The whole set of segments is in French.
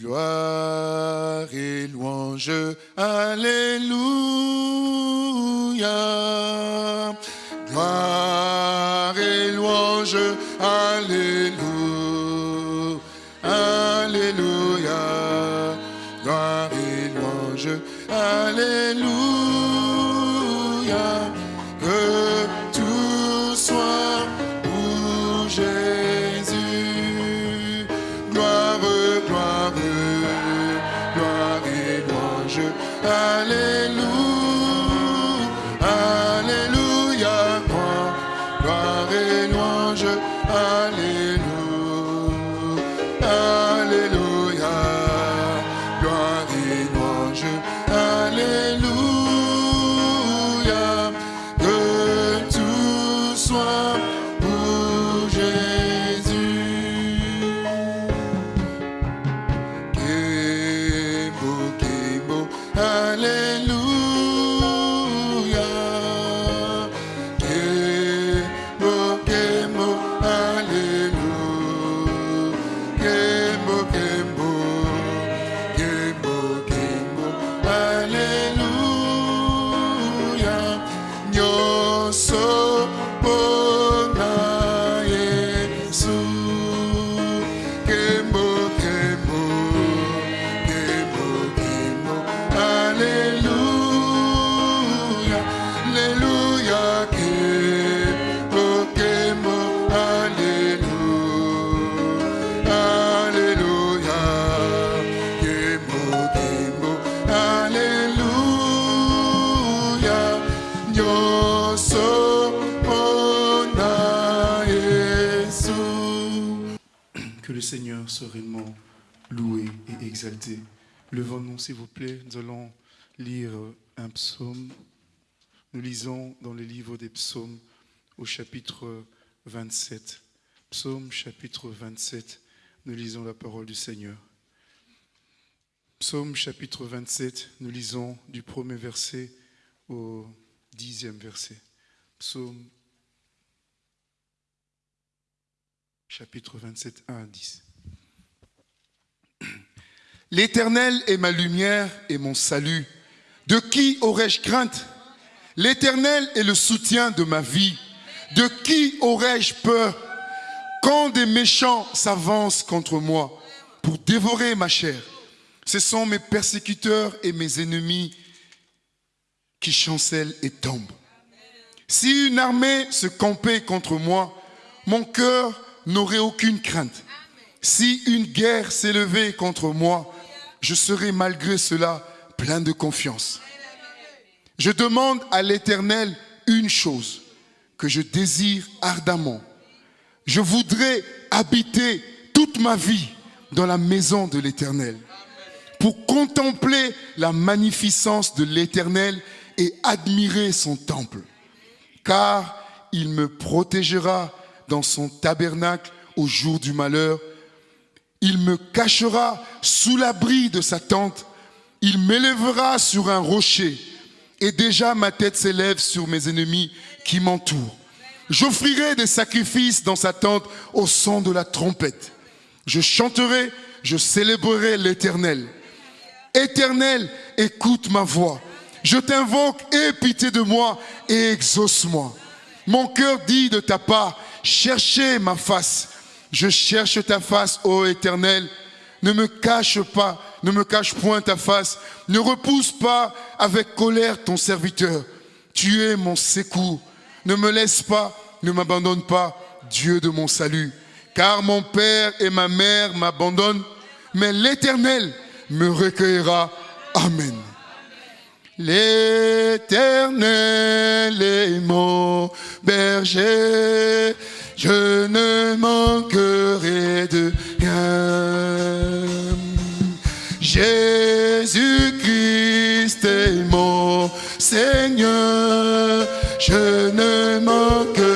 Gloire et louange, Alléluia. Gloire et louange, Alléluia. Alléluia. Gloire et louange, Alléluia. Réellement loué et exalté. Levons-nous, s'il vous plaît. Nous allons lire un psaume. Nous lisons dans le livre des psaumes au chapitre 27. Psaume chapitre 27. Nous lisons la parole du Seigneur. Psaume chapitre 27. Nous lisons du premier verset au dixième verset. Psaume chapitre 27, 1 à 10. L'Éternel est ma lumière et mon salut. De qui aurais-je crainte? L'Éternel est le soutien de ma vie. De qui aurais-je peur? Quand des méchants s'avancent contre moi pour dévorer ma chair, ce sont mes persécuteurs et mes ennemis qui chancellent et tombent. Si une armée se campait contre moi, mon cœur n'aurait aucune crainte. Si une guerre s'élevait contre moi, je serais malgré cela plein de confiance. Je demande à l'Éternel une chose que je désire ardemment. Je voudrais habiter toute ma vie dans la maison de l'Éternel pour contempler la magnificence de l'Éternel et admirer son temple. Car il me protégera dans son tabernacle au jour du malheur. Il me cachera sous l'abri de sa tente. Il m'élèvera sur un rocher. Et déjà ma tête s'élève sur mes ennemis qui m'entourent. J'offrirai des sacrifices dans sa tente au son de la trompette. Je chanterai, je célébrerai l'Éternel. Éternel, écoute ma voix. Je t'invoque, aie pitié de moi et exauce-moi. Mon cœur dit de ta part, cherchez ma face. Je cherche ta face, ô Éternel. Ne me cache pas, ne me cache point ta face. Ne repousse pas avec colère ton serviteur. Tu es mon secours. Ne me laisse pas, ne m'abandonne pas, Dieu de mon salut. Car mon père et ma mère m'abandonnent, mais l'Éternel me recueillera. Amen. L'Éternel est mon berger, je ne manquerai de rien. Jésus-Christ est mon Seigneur, je ne manquerai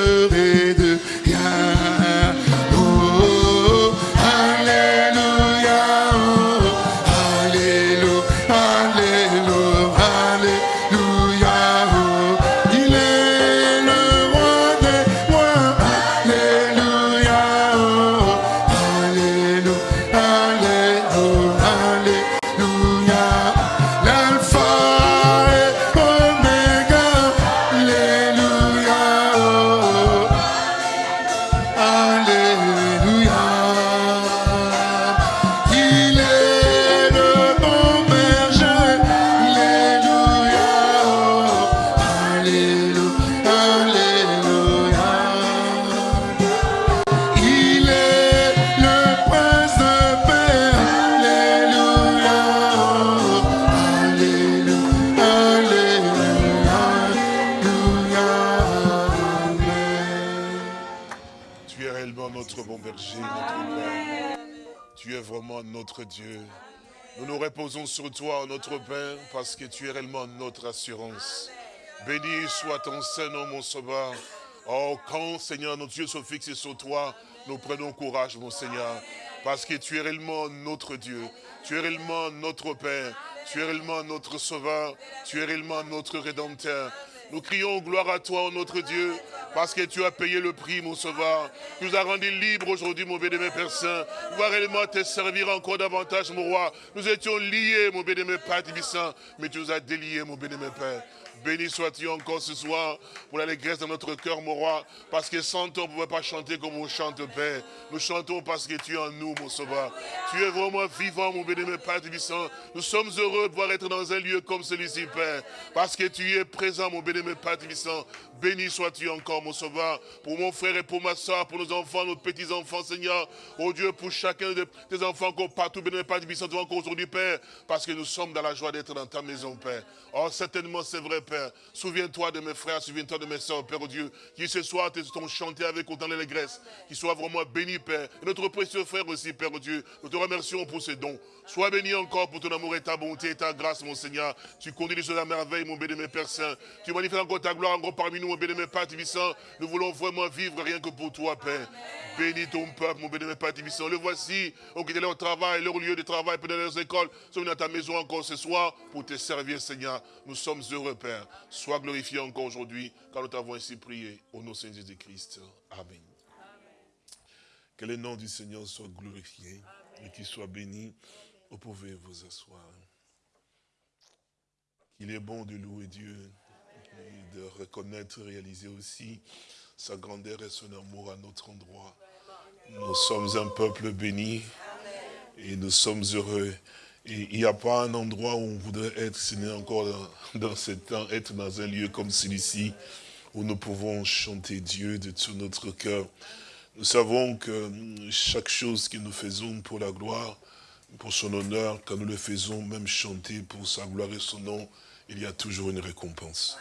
reposons sur toi, notre Père, parce que tu es réellement notre assurance. Béni soit ton Saint-Nom, mon Sauveur. Oh, quand, Seigneur, nos yeux sont fixés sur toi, nous prenons courage, mon Seigneur, parce que tu es réellement notre Dieu. Tu es réellement notre Père. Tu es réellement notre Sauveur. Tu es réellement notre Rédempteur. Nous crions gloire à toi, notre Dieu, parce que tu as payé le prix, mon Sauveur. Tu nous as rendus libres aujourd'hui, mon béni, Père Saint. Nous réellement te servir encore davantage, mon roi. Nous étions liés, mon béni, Père Saint, mais tu nous as déliés, mon béni, Père. Béni sois-tu encore ce soir pour l'allégresse de notre cœur, mon roi. Parce que sans toi, on ne pouvait pas chanter comme on chante, Père. Nous chantons parce que tu es en nous, mon sauveur. Tu es vraiment vivant, mon béni, Père Tibissant. Nous sommes heureux de pouvoir être dans un lieu comme celui-ci, Père. Parce que tu es présent, mon béni, Père Tibissant. Béni sois-tu encore, mon sauveur. Pour mon frère et pour ma soeur, pour nos enfants, nos petits-enfants, Seigneur. Oh Dieu, pour chacun de tes enfants, encore partout, béni, Père Tibissant, encore aujourd'hui, Père. Parce que nous sommes dans la joie d'être dans ta maison, Père. Oh, certainement, c'est vrai, Père. Souviens-toi de mes frères, souviens-toi de mes soeurs, Père Dieu, qui ce soir t'ont chanté avec autant d'allégresse, qui soient vraiment bénis, Père. Et notre précieux frère aussi, Père Dieu, nous te remercions pour ces dons. Sois béni encore pour ton amour et ta bonté et ta grâce, mon Seigneur. Tu conduis les choses à merveille, mon béni, mes Père Saint. Tu manifestes encore ta gloire encore parmi nous, mon béni, mes Père Tibissant. Nous voulons vraiment vivre rien que pour toi, Père. Bénis ton peuple, mon béni, mes Père Tibissant. Le voici, on quitte leur travail, leur lieu de travail, peut leurs écoles. Sommes dans ta maison encore ce soir pour te servir, Seigneur. Nous sommes heureux, Père. Sois glorifié encore aujourd'hui, car nous t'avons ainsi prié. Au nom de Seigneur Jésus-Christ. Amen. Que le nom du Seigneur soit glorifié et qu'il soit béni. Vous pouvez vous asseoir. Qu'il est bon de louer Dieu, et de reconnaître, réaliser aussi sa grandeur et son amour à notre endroit. Nous sommes un peuple béni et nous sommes heureux. Il n'y a pas un endroit où on voudrait être, ce n'est encore dans, dans ce temps, être dans un lieu comme celui-ci, où nous pouvons chanter Dieu de tout notre cœur. Nous savons que chaque chose que nous faisons pour la gloire, pour son honneur, quand nous le faisons, même chanter pour sa gloire et son nom, il y a toujours une récompense.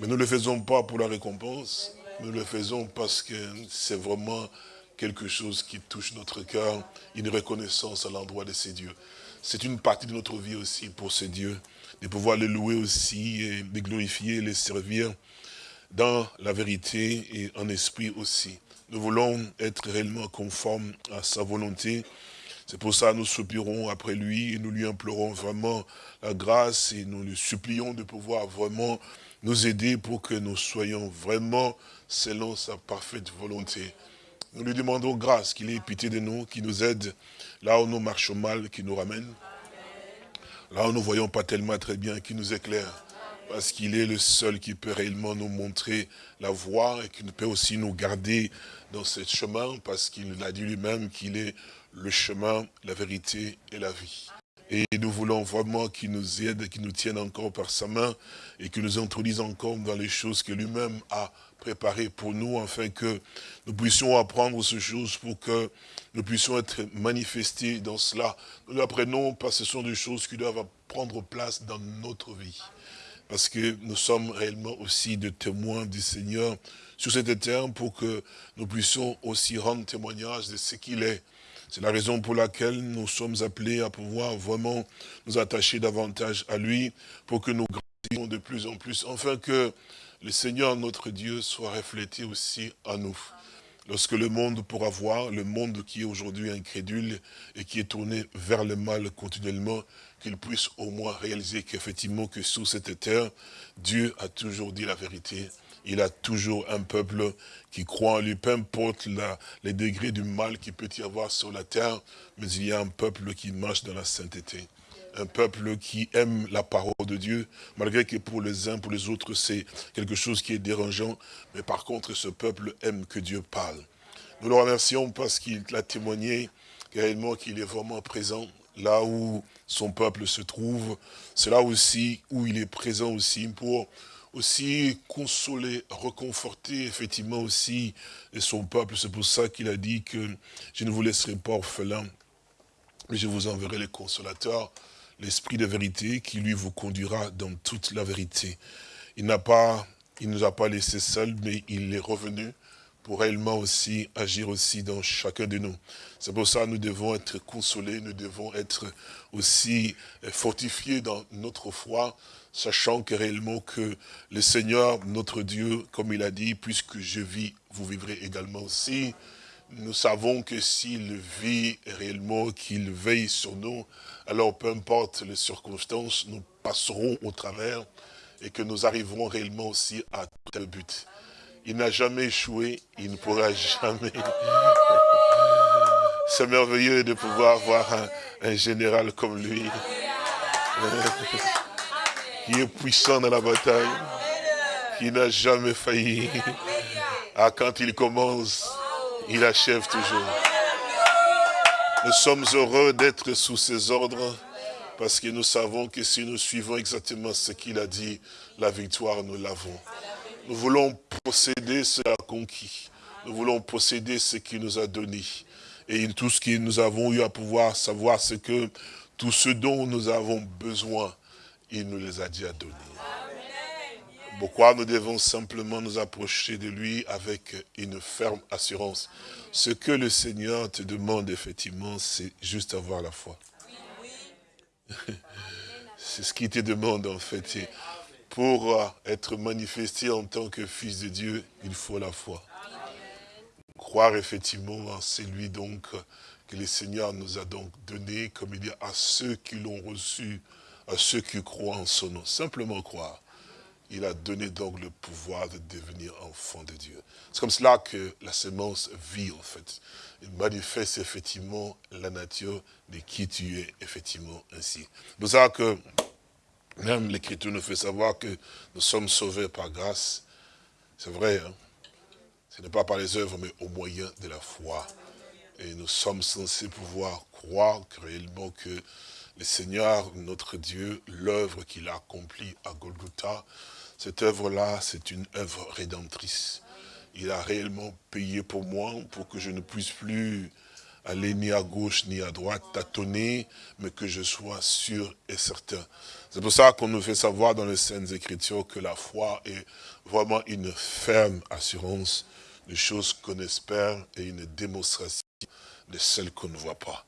Mais nous ne le faisons pas pour la récompense, nous le faisons parce que c'est vraiment quelque chose qui touche notre cœur, une reconnaissance à l'endroit de ces dieux. C'est une partie de notre vie aussi pour ces dieux, de pouvoir les louer aussi, et les glorifier, les servir dans la vérité et en esprit aussi. Nous voulons être réellement conformes à sa volonté. C'est pour ça que nous soupirons après lui et nous lui implorons vraiment la grâce et nous lui supplions de pouvoir vraiment nous aider pour que nous soyons vraiment selon sa parfaite volonté. Nous lui demandons grâce, qu'il ait pitié de nous, qu'il nous aide là où nous marchons mal, qu'il nous ramène. Là où nous ne voyons pas tellement très bien, qu'il nous éclaire. Parce qu'il est le seul qui peut réellement nous montrer la voie et qui peut aussi nous garder dans ce chemin, parce qu'il a dit lui-même qu'il est le chemin, la vérité et la vie. Et nous voulons vraiment qu'il nous aide, qu'il nous tienne encore par sa main et qu'il nous introduise encore dans les choses que lui-même a préparées pour nous, afin que nous puissions apprendre ces choses pour que nous puissions être manifestés dans cela. Nous l'apprenons parce que ce sont des choses qui doivent prendre place dans notre vie. Parce que nous sommes réellement aussi des témoins du Seigneur sur cette terre pour que nous puissions aussi rendre témoignage de ce qu'il est. C'est la raison pour laquelle nous sommes appelés à pouvoir vraiment nous attacher davantage à lui pour que nous grandissions de plus en plus, afin que le Seigneur, notre Dieu, soit reflété aussi à nous. Lorsque le monde pourra voir, le monde qui est aujourd'hui incrédule et qui est tourné vers le mal continuellement, qu'il puisse au moins réaliser qu'effectivement que sous cette terre, Dieu a toujours dit la vérité il a toujours un peuple qui croit en lui, peu importe les degrés du mal qu'il peut y avoir sur la terre, mais il y a un peuple qui marche dans la sainteté. Un peuple qui aime la parole de Dieu, malgré que pour les uns, pour les autres, c'est quelque chose qui est dérangeant. Mais par contre, ce peuple aime que Dieu parle. Nous le remercions parce qu'il a témoigné réellement qu'il est vraiment présent là où son peuple se trouve. C'est là aussi où il est présent aussi pour aussi consoler, reconforter effectivement aussi son peuple. C'est pour ça qu'il a dit que je ne vous laisserai pas orphelin, mais je vous enverrai les consolateurs, l'esprit de vérité qui lui vous conduira dans toute la vérité. Il n'a pas, il nous a pas laissé seuls, mais il est revenu pour réellement aussi agir aussi dans chacun de nous. C'est pour ça que nous devons être consolés, nous devons être aussi fortifiés dans notre foi, sachant que réellement que le Seigneur, notre Dieu, comme il a dit, puisque je vis, vous vivrez également aussi. Nous savons que s'il vit réellement, qu'il veille sur nous, alors peu importe les circonstances, nous passerons au travers et que nous arriverons réellement aussi à tel but. Il n'a jamais échoué, il ne pourra jamais. C'est merveilleux de pouvoir avoir un, un général comme lui, qui est puissant dans la bataille, qui n'a jamais failli. Ah, quand il commence, il achève toujours. Nous sommes heureux d'être sous ses ordres, parce que nous savons que si nous suivons exactement ce qu'il a dit, la victoire, nous l'avons. Nous voulons posséder ce qu'il a conquis. Nous voulons posséder ce qu'il nous a donné. Et tout ce que nous avons eu à pouvoir savoir, c'est que tout ce dont nous avons besoin, il nous les a déjà donnés. Pourquoi nous devons simplement nous approcher de lui avec une ferme assurance? Ce que le Seigneur te demande effectivement, c'est juste avoir la foi. C'est ce qu'il te demande en fait pour euh, être manifesté en tant que fils de Dieu, il faut la foi. Croire effectivement en celui donc que le Seigneur nous a donc donné, comme il dit, à ceux qui l'ont reçu, à ceux qui croient en son nom. Simplement croire. Il a donné donc le pouvoir de devenir enfant de Dieu. C'est comme cela que la sémence vit en fait. Il manifeste effectivement la nature de qui tu es effectivement ainsi. C'est pour ça que même l'Écriture nous fait savoir que nous sommes sauvés par grâce. C'est vrai, hein? ce n'est pas par les œuvres, mais au moyen de la foi. Et nous sommes censés pouvoir croire réellement que le Seigneur, notre Dieu, l'œuvre qu'il a accomplie à Golgotha, cette œuvre-là, c'est une œuvre rédemptrice. Il a réellement payé pour moi, pour que je ne puisse plus aller ni à gauche ni à droite, tâtonner, mais que je sois sûr et certain. C'est pour ça qu'on nous fait savoir dans les Saintes Écritures que la foi est vraiment une ferme assurance des choses qu'on espère et une démonstration de celles qu'on ne voit pas.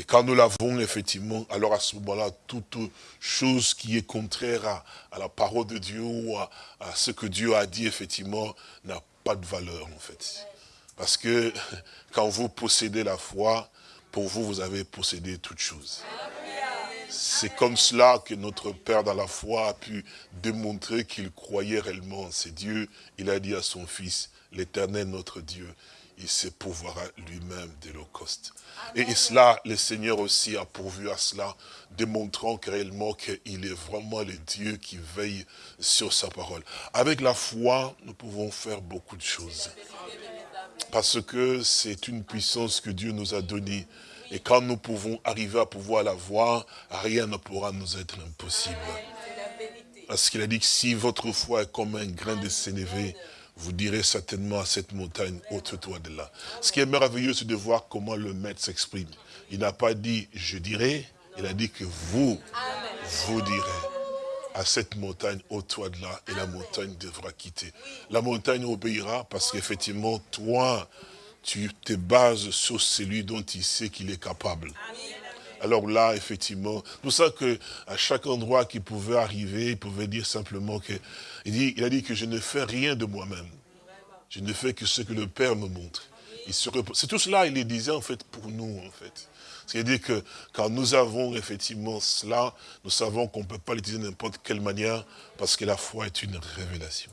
Et quand nous l'avons effectivement, alors à ce moment-là, toute chose qui est contraire à, la parole de Dieu ou à, à, ce que Dieu a dit, effectivement, n'a pas de valeur en fait. Parce que quand vous possédez la foi, pour vous, vous avez possédé toute chose. C'est comme cela que notre Père dans la foi a pu démontrer qu'il croyait réellement en ses dieux. Il a dit à son Fils, l'éternel notre Dieu, il s'épouvera lui-même de l'Holocauste. Et cela, le Seigneur aussi a pourvu à cela, démontrant réellement qu'il est vraiment le Dieu qui veille sur sa parole. Avec la foi, nous pouvons faire beaucoup de choses. Parce que c'est une puissance que Dieu nous a donnée. Et quand nous pouvons arriver à pouvoir la voir, rien ne pourra nous être impossible. Parce qu'il a dit que si votre foi est comme un grain de sénévé, vous direz certainement à cette montagne, ôte-toi de là. Ce qui est merveilleux, c'est de voir comment le maître s'exprime. Il n'a pas dit « je dirai », il a dit que vous, vous direz à cette montagne, au toi de là, et la montagne devra quitter. La montagne obéira parce qu'effectivement, toi, tu te bases sur celui dont il sait qu'il est capable. Alors là, effectivement, c'est pour ça qu'à chaque endroit qu'il pouvait arriver, il pouvait dire simplement que, il a dit que je ne fais rien de moi-même. Je ne fais que ce que le Père me montre. C'est tout cela, il le disait en fait pour nous, en fait. C'est-à-dire que quand nous avons effectivement cela, nous savons qu'on ne peut pas l'utiliser de n'importe quelle manière parce que la foi est une révélation.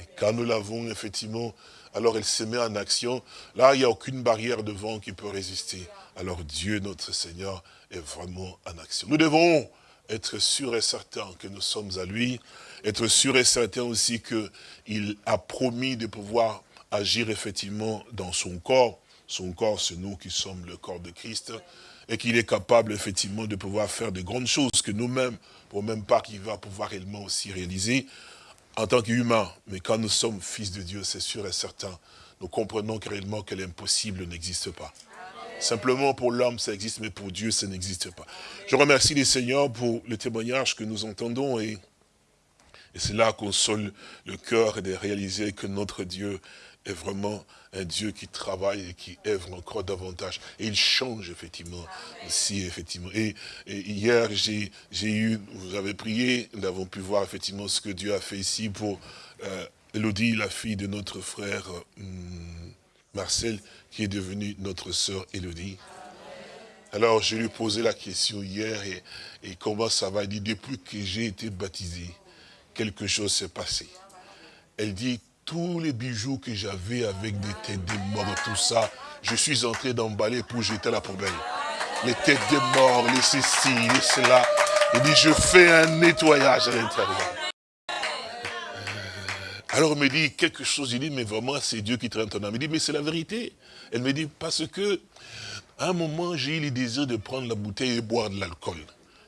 Et quand nous l'avons effectivement, alors elle se met en action. Là, il n'y a aucune barrière devant qui peut résister. Alors Dieu, notre Seigneur, est vraiment en action. Nous devons être sûrs et certains que nous sommes à lui, être sûrs et certains aussi qu'il a promis de pouvoir agir effectivement dans son corps, son corps, c'est nous qui sommes le corps de Christ, et qu'il est capable effectivement de pouvoir faire de grandes choses que nous-mêmes, pour même pas qu'il va pouvoir réellement aussi réaliser en tant qu'humain. Mais quand nous sommes fils de Dieu, c'est sûr et certain, nous comprenons réellement que l'impossible n'existe pas. Simplement pour l'homme, ça existe, mais pour Dieu, ça n'existe pas. Je remercie les seigneurs pour le témoignage que nous entendons et Et cela console le cœur de réaliser que notre Dieu est vraiment un Dieu qui travaille et qui œuvre encore davantage. Et il change effectivement aussi, effectivement. Et, hier, j'ai eu, vous avez prié, nous avons pu voir effectivement ce que Dieu a fait ici pour euh, Elodie, la fille de notre frère hum, Marcel, qui est devenue notre sœur Elodie. Alors, je lui ai posé la question hier, et, et comment ça va? Il dit, depuis que j'ai été baptisé, quelque chose s'est passé. Elle dit, tous les bijoux que j'avais avec des têtes de morts, tout ça, je suis entré d'emballer pour jeter la poubelle. Les têtes de morts, les ceci, les cela. Il dit, je fais un nettoyage à l'intérieur. Alors elle me dit quelque chose, il dit, mais vraiment c'est Dieu qui traîne ton âme. Il dit, mais c'est la vérité. Elle me dit, parce que, à un moment, j'ai eu le désir de prendre la bouteille et boire de l'alcool.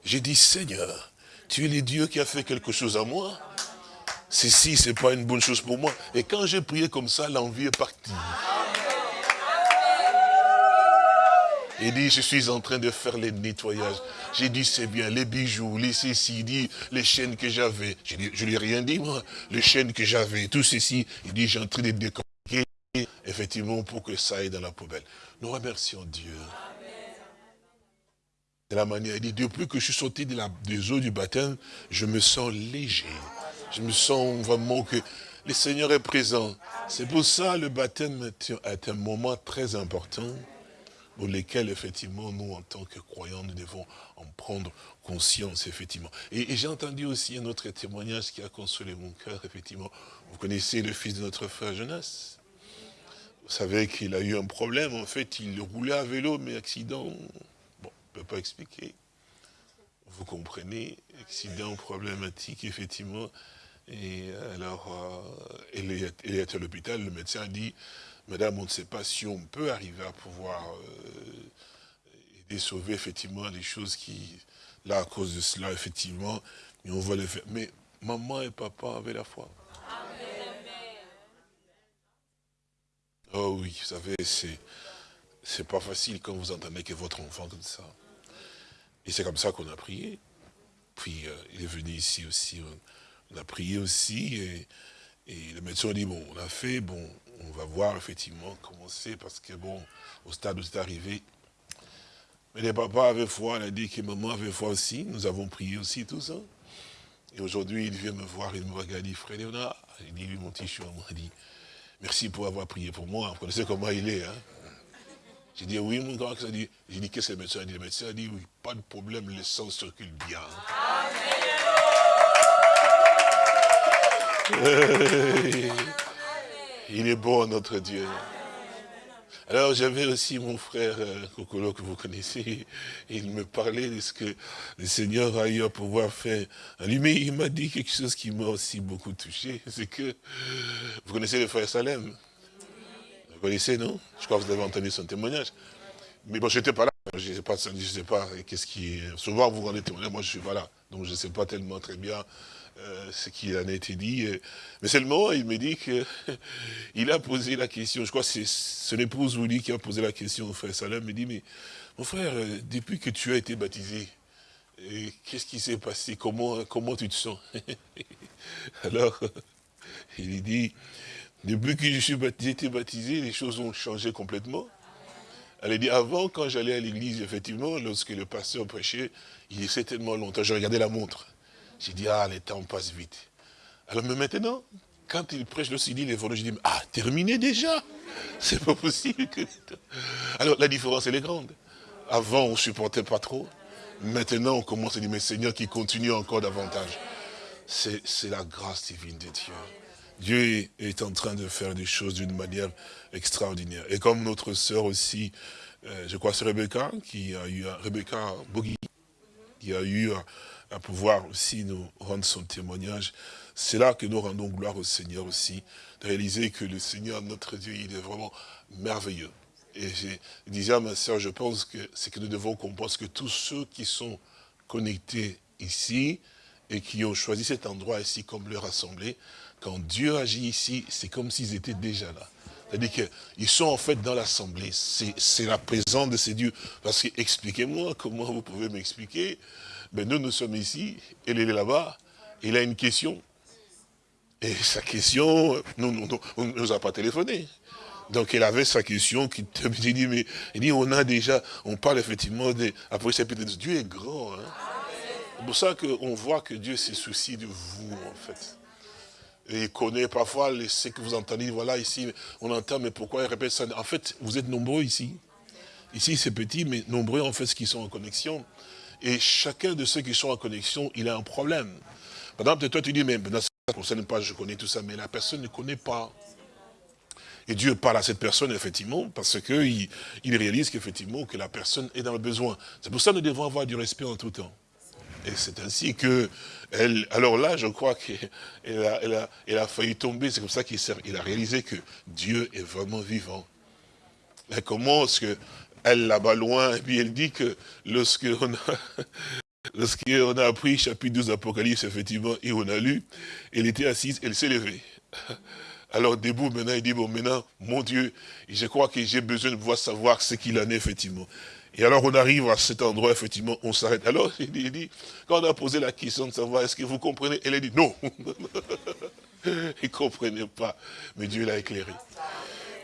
J'ai dit, Seigneur, tu es le Dieu qui a fait quelque chose à moi ceci, ce n'est pas une bonne chose pour moi. Et quand j'ai prié comme ça, l'envie est partie. Il dit, je suis en train de faire les nettoyages. J'ai dit, c'est bien, les bijoux, les ceci, dit, les chaînes que j'avais. Je ne lui ai rien dit, moi. Les chaînes que j'avais, tout ceci. Il dit, j'ai en train de décortiquer, effectivement, pour que ça aille dans la poubelle. Nous remercions Dieu. De la manière, il dit, depuis que je suis sorti des eaux du baptême, je me sens léger. Je me sens vraiment que le Seigneur est présent. C'est pour ça le baptême est un moment très important pour lequel, effectivement, nous, en tant que croyants, nous devons en prendre conscience, effectivement. Et, j'ai entendu aussi un autre témoignage qui a consolé mon cœur, effectivement. Vous connaissez le fils de notre frère Jonas? Vous savez qu'il a eu un problème, en fait, il roulait à vélo, mais accident, bon, on ne peut pas expliquer. Vous comprenez, accident problématique, effectivement. Et alors, euh, est, à l'hôpital, le médecin dit, Madame, on ne sait pas si on peut arriver à pouvoir euh, aider, sauver effectivement les choses qui, là, à cause de cela, effectivement, on va le faire. Mais maman et papa avaient la foi. Oh oui, vous savez, c'est c'est pas facile quand vous entendez que votre enfant comme ça. Et c'est comme ça qu'on a prié. Puis euh, il est venu ici aussi. A prié aussi et, le médecin a dit, bon, on a fait, bon, on va voir effectivement comment c'est, parce que bon, au stade où c'est arrivé, mais les papas avaient foi, il a dit que maman avait foi aussi, nous avons prié aussi, tout ça. Et aujourd'hui, il vient me voir, il me regarde, il dit, frère Léonard, il dit, mon petit chou, il dit, merci pour avoir prié pour moi, vous connaissez comment il est, hein? J'ai dit, oui, mon grand, ça dit, j'ai dit, qu'est-ce que le médecin a dit? Le médecin a dit, oui, pas de problème, le sang circule bien. Il est bon, notre Dieu. Alors j'avais aussi mon frère euh, Kokolo que vous connaissez, il me parlait de ce que le Seigneur a eu à pouvoir faire en lui, mais il m'a dit quelque chose qui m'a aussi beaucoup touché, c'est que, vous connaissez le frère Salem? Vous connaissez, non? Je crois que vous avez entendu son témoignage. Mais bon, je n'étais pas là, je ne sais pas, je sais pas qu'est-ce qui... Souvent vous rendez témoignage, moi je suis pas là, donc je ne sais pas tellement très bien euh, ce qui en a été dit. Euh, mais seulement, il me dit qu'il a posé la question, je crois que c'est son épouse lui qui a posé la question au frère Salem, il me dit, mais mon frère, euh, depuis que tu as été baptisé, qu'est-ce qui s'est passé? Comment, comment tu te sens? Alors, il dit, depuis que je suis baptisé, été baptisé, les choses ont changé complètement. Elle dit, avant, quand j'allais à l'église, effectivement, lorsque le pasteur prêchait, il est tellement longtemps, je regardais la montre. J'ai dit, ah, le temps passe vite. Alors, mais maintenant, quand il prêche le CD, les volets, je dis, ah, terminé déjà C'est pas possible que... Alors, la différence, elle est grande. Avant, on ne supportait pas trop. Maintenant, on commence à dire, mais Seigneur, qui continue encore davantage. C'est la grâce divine de Dieu. Dieu est en train de faire des choses d'une manière extraordinaire. Et comme notre sœur aussi, euh, je crois c'est Rebecca, qui a eu, Rebecca Bogui, qui a eu à pouvoir aussi nous rendre son témoignage. C'est là que nous rendons gloire au Seigneur aussi, de réaliser que le Seigneur, notre Dieu, il est vraiment merveilleux. Et je disais à ma soeur, je pense que c'est que nous devons comprendre que tous ceux qui sont connectés ici et qui ont choisi cet endroit ici comme leur assemblée, quand Dieu agit ici, c'est comme s'ils étaient déjà là. C'est-à-dire qu'ils sont en fait dans l'assemblée. C'est la présence de ces dieux. Parce que, expliquez-moi, comment vous pouvez m'expliquer ben nous, nous sommes ici, elle est là-bas, il a une question. Et sa question, nous, on ne nous a pas téléphoné. Donc il avait sa question qui il dit, mais il dit, on a déjà, on parle effectivement des, après chapitre Dieu est grand. Hein. C'est pour ça qu'on voit que Dieu se soucie de vous, en fait. Et il connaît parfois ce que vous entendez, voilà, ici, on entend, mais pourquoi il répète ça? En fait, vous êtes nombreux ici. Ici, c'est petit, mais nombreux, en fait, ceux qui sont en connexion. Et chacun de ceux qui sont en connexion, il a un problème. Par exemple, toi, tu dis, mais ça ne concerne pas, je connais tout ça, mais la personne ne connaît pas. Et Dieu parle à cette personne, effectivement, parce qu'il il réalise qu'effectivement, que la personne est dans le besoin. C'est pour ça que nous devons avoir du respect en tout temps. Et c'est ainsi que, alors là, je crois qu'elle a, failli tomber. C'est comme ça qu'il a réalisé que Dieu est vraiment vivant. Elle commence que elle là-bas loin, et puis elle dit que a, lorsqu'on a appris chapitre 12 d'Apocalypse, effectivement, et on a lu, elle était assise, elle s'est levée. Alors debout, maintenant, il dit, bon, maintenant, mon Dieu, je crois que j'ai besoin de pouvoir savoir ce qu'il en est, effectivement. Et alors on arrive à cet endroit, effectivement, on s'arrête. Alors il dit, il dit, quand on a posé la question de savoir, est-ce que vous comprenez Elle a dit, non. il ne comprenait pas, mais Dieu l'a éclairé.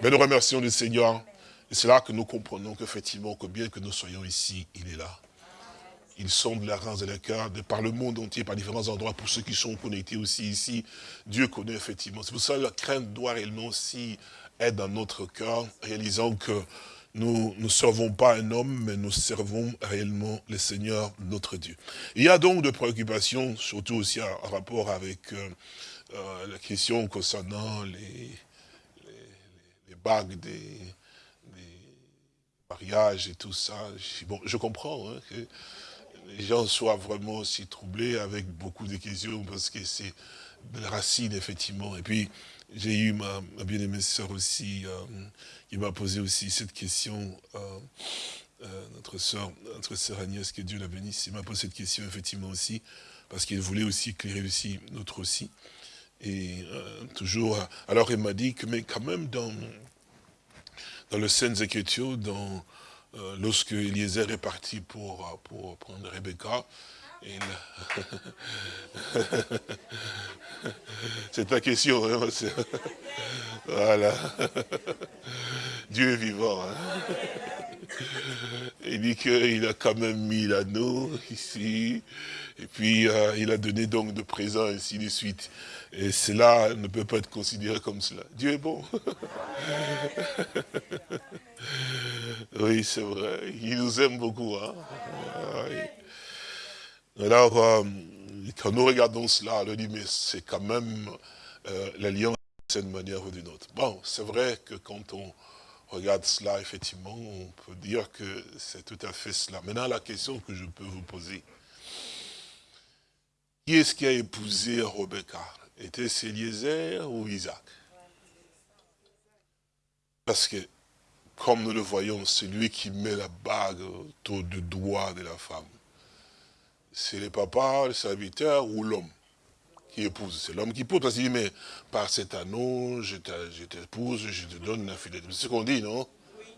Mais nous remercions le Seigneur. Et c'est là que nous comprenons qu'effectivement, que bien que nous soyons ici, il est là. Sont de la race et la cœur, de par le monde entier, par différents endroits, pour ceux qui sont connectés aussi ici. Dieu connaît effectivement. C'est pour ça que la crainte doit réellement aussi être dans notre cœur, réalisant que nous ne servons pas un homme, mais nous servons réellement le Seigneur, notre Dieu. Il y a donc des préoccupations, surtout aussi en rapport avec euh, euh, la question concernant les, bagues des, mariages et tout ça. Bon, je comprends hein, que les gens soient vraiment aussi troublés avec beaucoup de questions, parce que c'est la racine, effectivement. Et puis, j'ai eu ma, bien-aimée sœur aussi, euh, qui m'a posé aussi cette question, euh, euh, notre sœur, notre sœur Agnès, que Dieu la bénisse, il m'a posé cette question effectivement aussi, parce qu'il voulait aussi éclairer aussi notre aussi. Et toujours, alors il m'a dit que, mais quand même dans, dans le Saintes Écritures, dans, lorsque Eliezer est parti pour, pour prendre Rebecca, C'est ta question. Hein, voilà. Dieu est vivant. Hein. Il dit qu'il a quand même mis l'anneau ici. Et puis, euh, il a donné donc de présents, ainsi de suite. Et cela ne peut pas être considéré comme cela. Dieu est bon. oui, c'est vrai. Il nous aime beaucoup. Hein. Alors, euh, quand nous regardons cela, on dit, mais c'est quand même euh, l'alliance d'une manière ou d'une autre. Bon, c'est vrai que quand on regarde cela, effectivement, on peut dire que c'est tout à fait cela. Maintenant, la question que je peux vous poser, qui est-ce qui a épousé Rebecca? Était-ce Eliezer ou Isaac? Parce que, comme nous le voyons, c'est lui qui met la bague autour du doigt de la femme c'est le papa, le serviteur ou l'homme qui épouse. C'est l'homme qui épouse. Parce qu'il dit, mais par cet anneau, je t'épouse, je te donne la fidélité. C'est ce qu'on dit, non?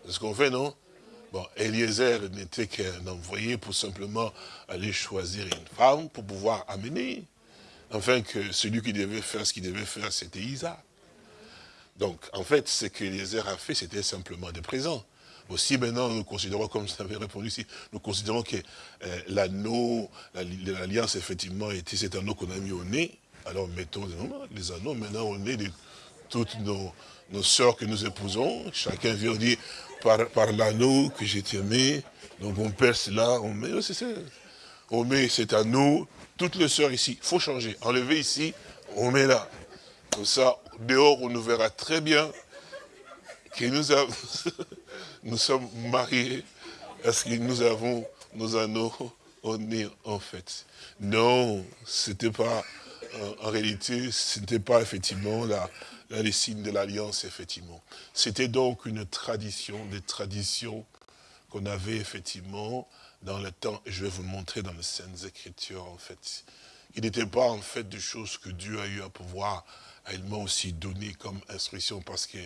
C'est ce qu'on fait, non? Bon, Eliezer n'était qu'un envoyé pour simplement aller choisir une femme pour pouvoir amener. Enfin, que celui qui devait faire ce qu'il devait faire, c'était Isaac. Donc, en fait, ce qu'Eliezer a fait, c'était simplement des présents. Aussi maintenant, nous considérons, comme vous avez répondu ici, nous considérons que euh, l'anneau, l'alliance, effectivement, était cet anneau qu'on a mis au nez. Alors mettons les anneaux maintenant au nez de toutes nos, nos sœurs que nous épousons. Chacun vient dire, par, par l'anneau que j'ai aimé, donc on perce là, on met, c'est ça. On met cet anneau, toutes les sœurs ici, il faut changer. Enlever ici, on met là. Comme ça, dehors, on nous verra très bien que nous avons... nous sommes mariés parce que nous avons nos anneaux au nez, en fait. Non, c'était pas, euh, en réalité, ce n'était pas effectivement les signes de l'alliance, effectivement. C'était donc une tradition, des traditions qu'on avait effectivement dans le temps, et je vais vous le montrer dans les Saintes Écritures, en fait. Il n'était pas, en fait, des choses que Dieu a eu à pouvoir réellement aussi donner comme instruction, parce que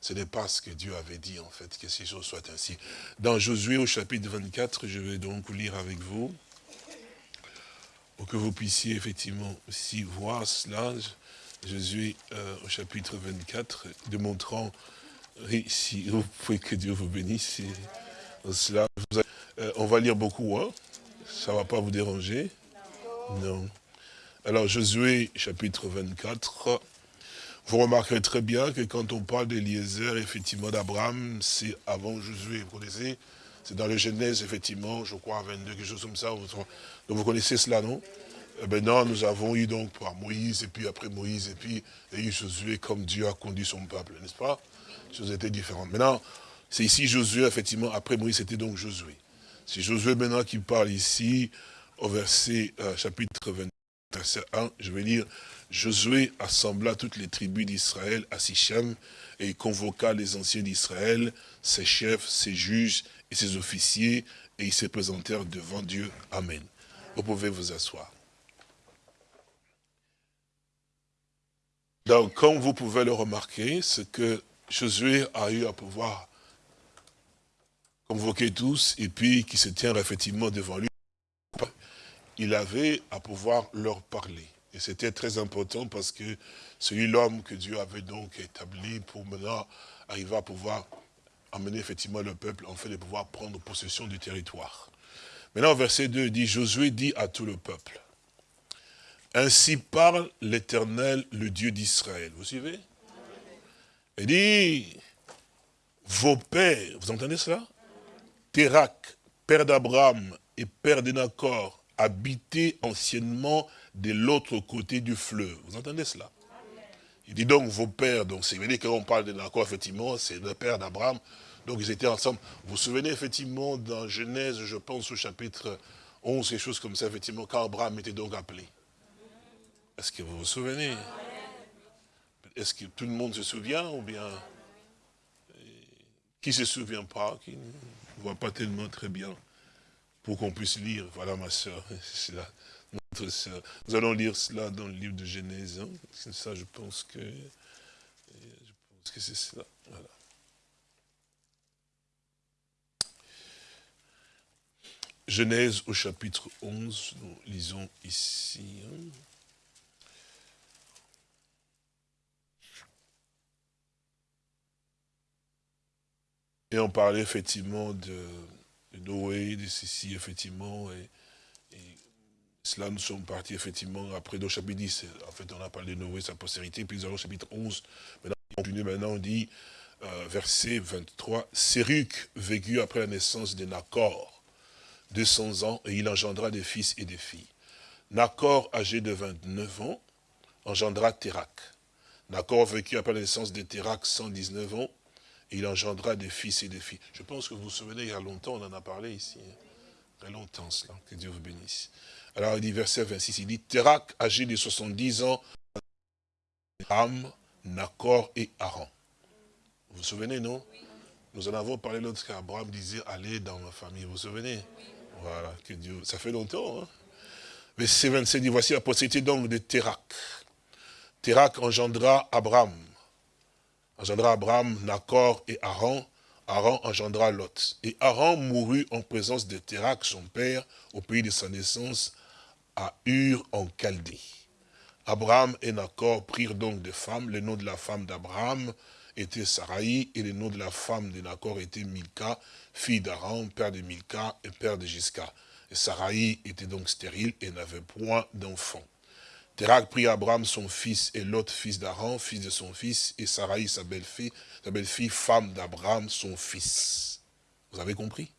ce n'est pas ce que Dieu avait dit, en fait, que ces choses soient ainsi. Dans Josué, au chapitre 24, je vais donc lire avec vous, pour que vous puissiez effectivement aussi voir cela. Jésus euh, au chapitre 24, démontrant ici, vous pouvez que Dieu vous bénisse. Cela, euh, on va lire beaucoup, hein ça ne va pas vous déranger Non. Alors Josué chapitre 24, vous remarquerez très bien que quand on parle d'Eliezer, effectivement d'Abraham, c'est avant Josué, vous connaissez? C'est dans le Genèse, effectivement, je crois, 22, quelque chose comme ça. Donc vous connaissez cela, non? Eh ben non, nous avons eu donc par Moïse, et puis après Moïse, et puis il y a eu Josué comme Dieu a conduit son peuple, n'est-ce pas? Les choses étaient différentes. Maintenant, c'est ici Josué, effectivement, après Moïse, c'était donc Josué. C'est Josué maintenant qui parle ici, au verset, euh, chapitre 20, verset 1, je vais lire, Josué assembla toutes les tribus d'Israël à Sichem, et convoqua les anciens d'Israël, ses chefs, ses juges et ses officiers, et ils se présentèrent devant Dieu. Amen. Vous pouvez vous asseoir. Donc, comme vous pouvez le remarquer, ce que Josué a eu à pouvoir convoquer tous, et puis qui se tient effectivement devant lui, il avait à pouvoir leur parler. Et c'était très important parce que c'est l'homme que Dieu avait donc établi pour maintenant arriver à pouvoir amener effectivement le peuple, en fait, de pouvoir prendre possession du territoire. Maintenant, verset 2 dit, Josué dit à tout le peuple, ainsi parle l'Éternel, le Dieu d'Israël. Vous suivez? Il dit, vos pères, vous entendez cela? Térac, père d'Abraham et père d'Enacor, habitaient anciennement de l'autre côté du fleuve. Vous entendez cela? Il dit donc vos pères, donc c'est vrai qu'on parle d'Enacor, effectivement, c'est le père d'Abraham, donc ils étaient ensemble. Vous vous souvenez effectivement dans Genèse, je pense au chapitre 11, quelque chose comme ça, effectivement, quand Abraham était donc appelé. Est-ce que vous vous souvenez? Est-ce que tout le monde se souvient ou bien qui ne se souvient pas qui ne voit pas tellement très bien? Pour qu'on puisse lire. Voilà ma soeur, c'est notre soeur. Nous allons lire cela dans le livre de Genèse. Hein. C'est ça, je pense que, je pense que c'est cela. Voilà. Genèse au chapitre 11, nous lisons ici. Hein. Et on parlait effectivement de, Noé, de ceci, effectivement, et, cela, nous sommes partis effectivement après au chapitre 10. En fait, on a parlé de Noé, sa postérité, puis nous allons au chapitre 11. Maintenant, on continue, maintenant, on dit, euh, verset 23, Séruc vécut après la naissance de Nacor, 200 ans, et il engendra des fils et des filles. Nacor, âgé de 29 ans, engendra Térac. Nacor vécut après la naissance de Térac, 119 ans, il engendra des fils et des filles. Je pense que vous vous souvenez, il y a longtemps, on en a parlé ici. Hein. Très longtemps cela, que Dieu vous bénisse. Alors il dit, verset 26, il dit, Térac, âgé de 70 ans, Am, Nacor et Aaron. Vous vous souvenez, non? Nous en avons parlé l'autre qu'Abraham disait, allez dans ma famille, vous vous souvenez? Voilà, que Dieu, ça fait longtemps. Hein Verset 27 dit, voici la postérité donc de Térac. Térac engendra Abraham, engendra Abraham, Nacor et Aaron. Aaron engendra Lot. Et Aaron mourut en présence de Térac, son père, au pays de sa naissance, à Ur en Chaldée. Abraham et Nacor prirent donc des femmes. Le nom de la femme d'Abraham était Sarai, et le nom de la femme de Nacor était Milka, fille d'Aaron, père de Milka et père de Gisca. Et Sarai était donc stérile et n'avait point d'enfant. Térac prit Abraham son fils et l'autre fils d'Aaron, fils de son fils, et Sarai sa belle-fille, sa belle-fille, femme d'Abraham, son fils. Vous avez compris?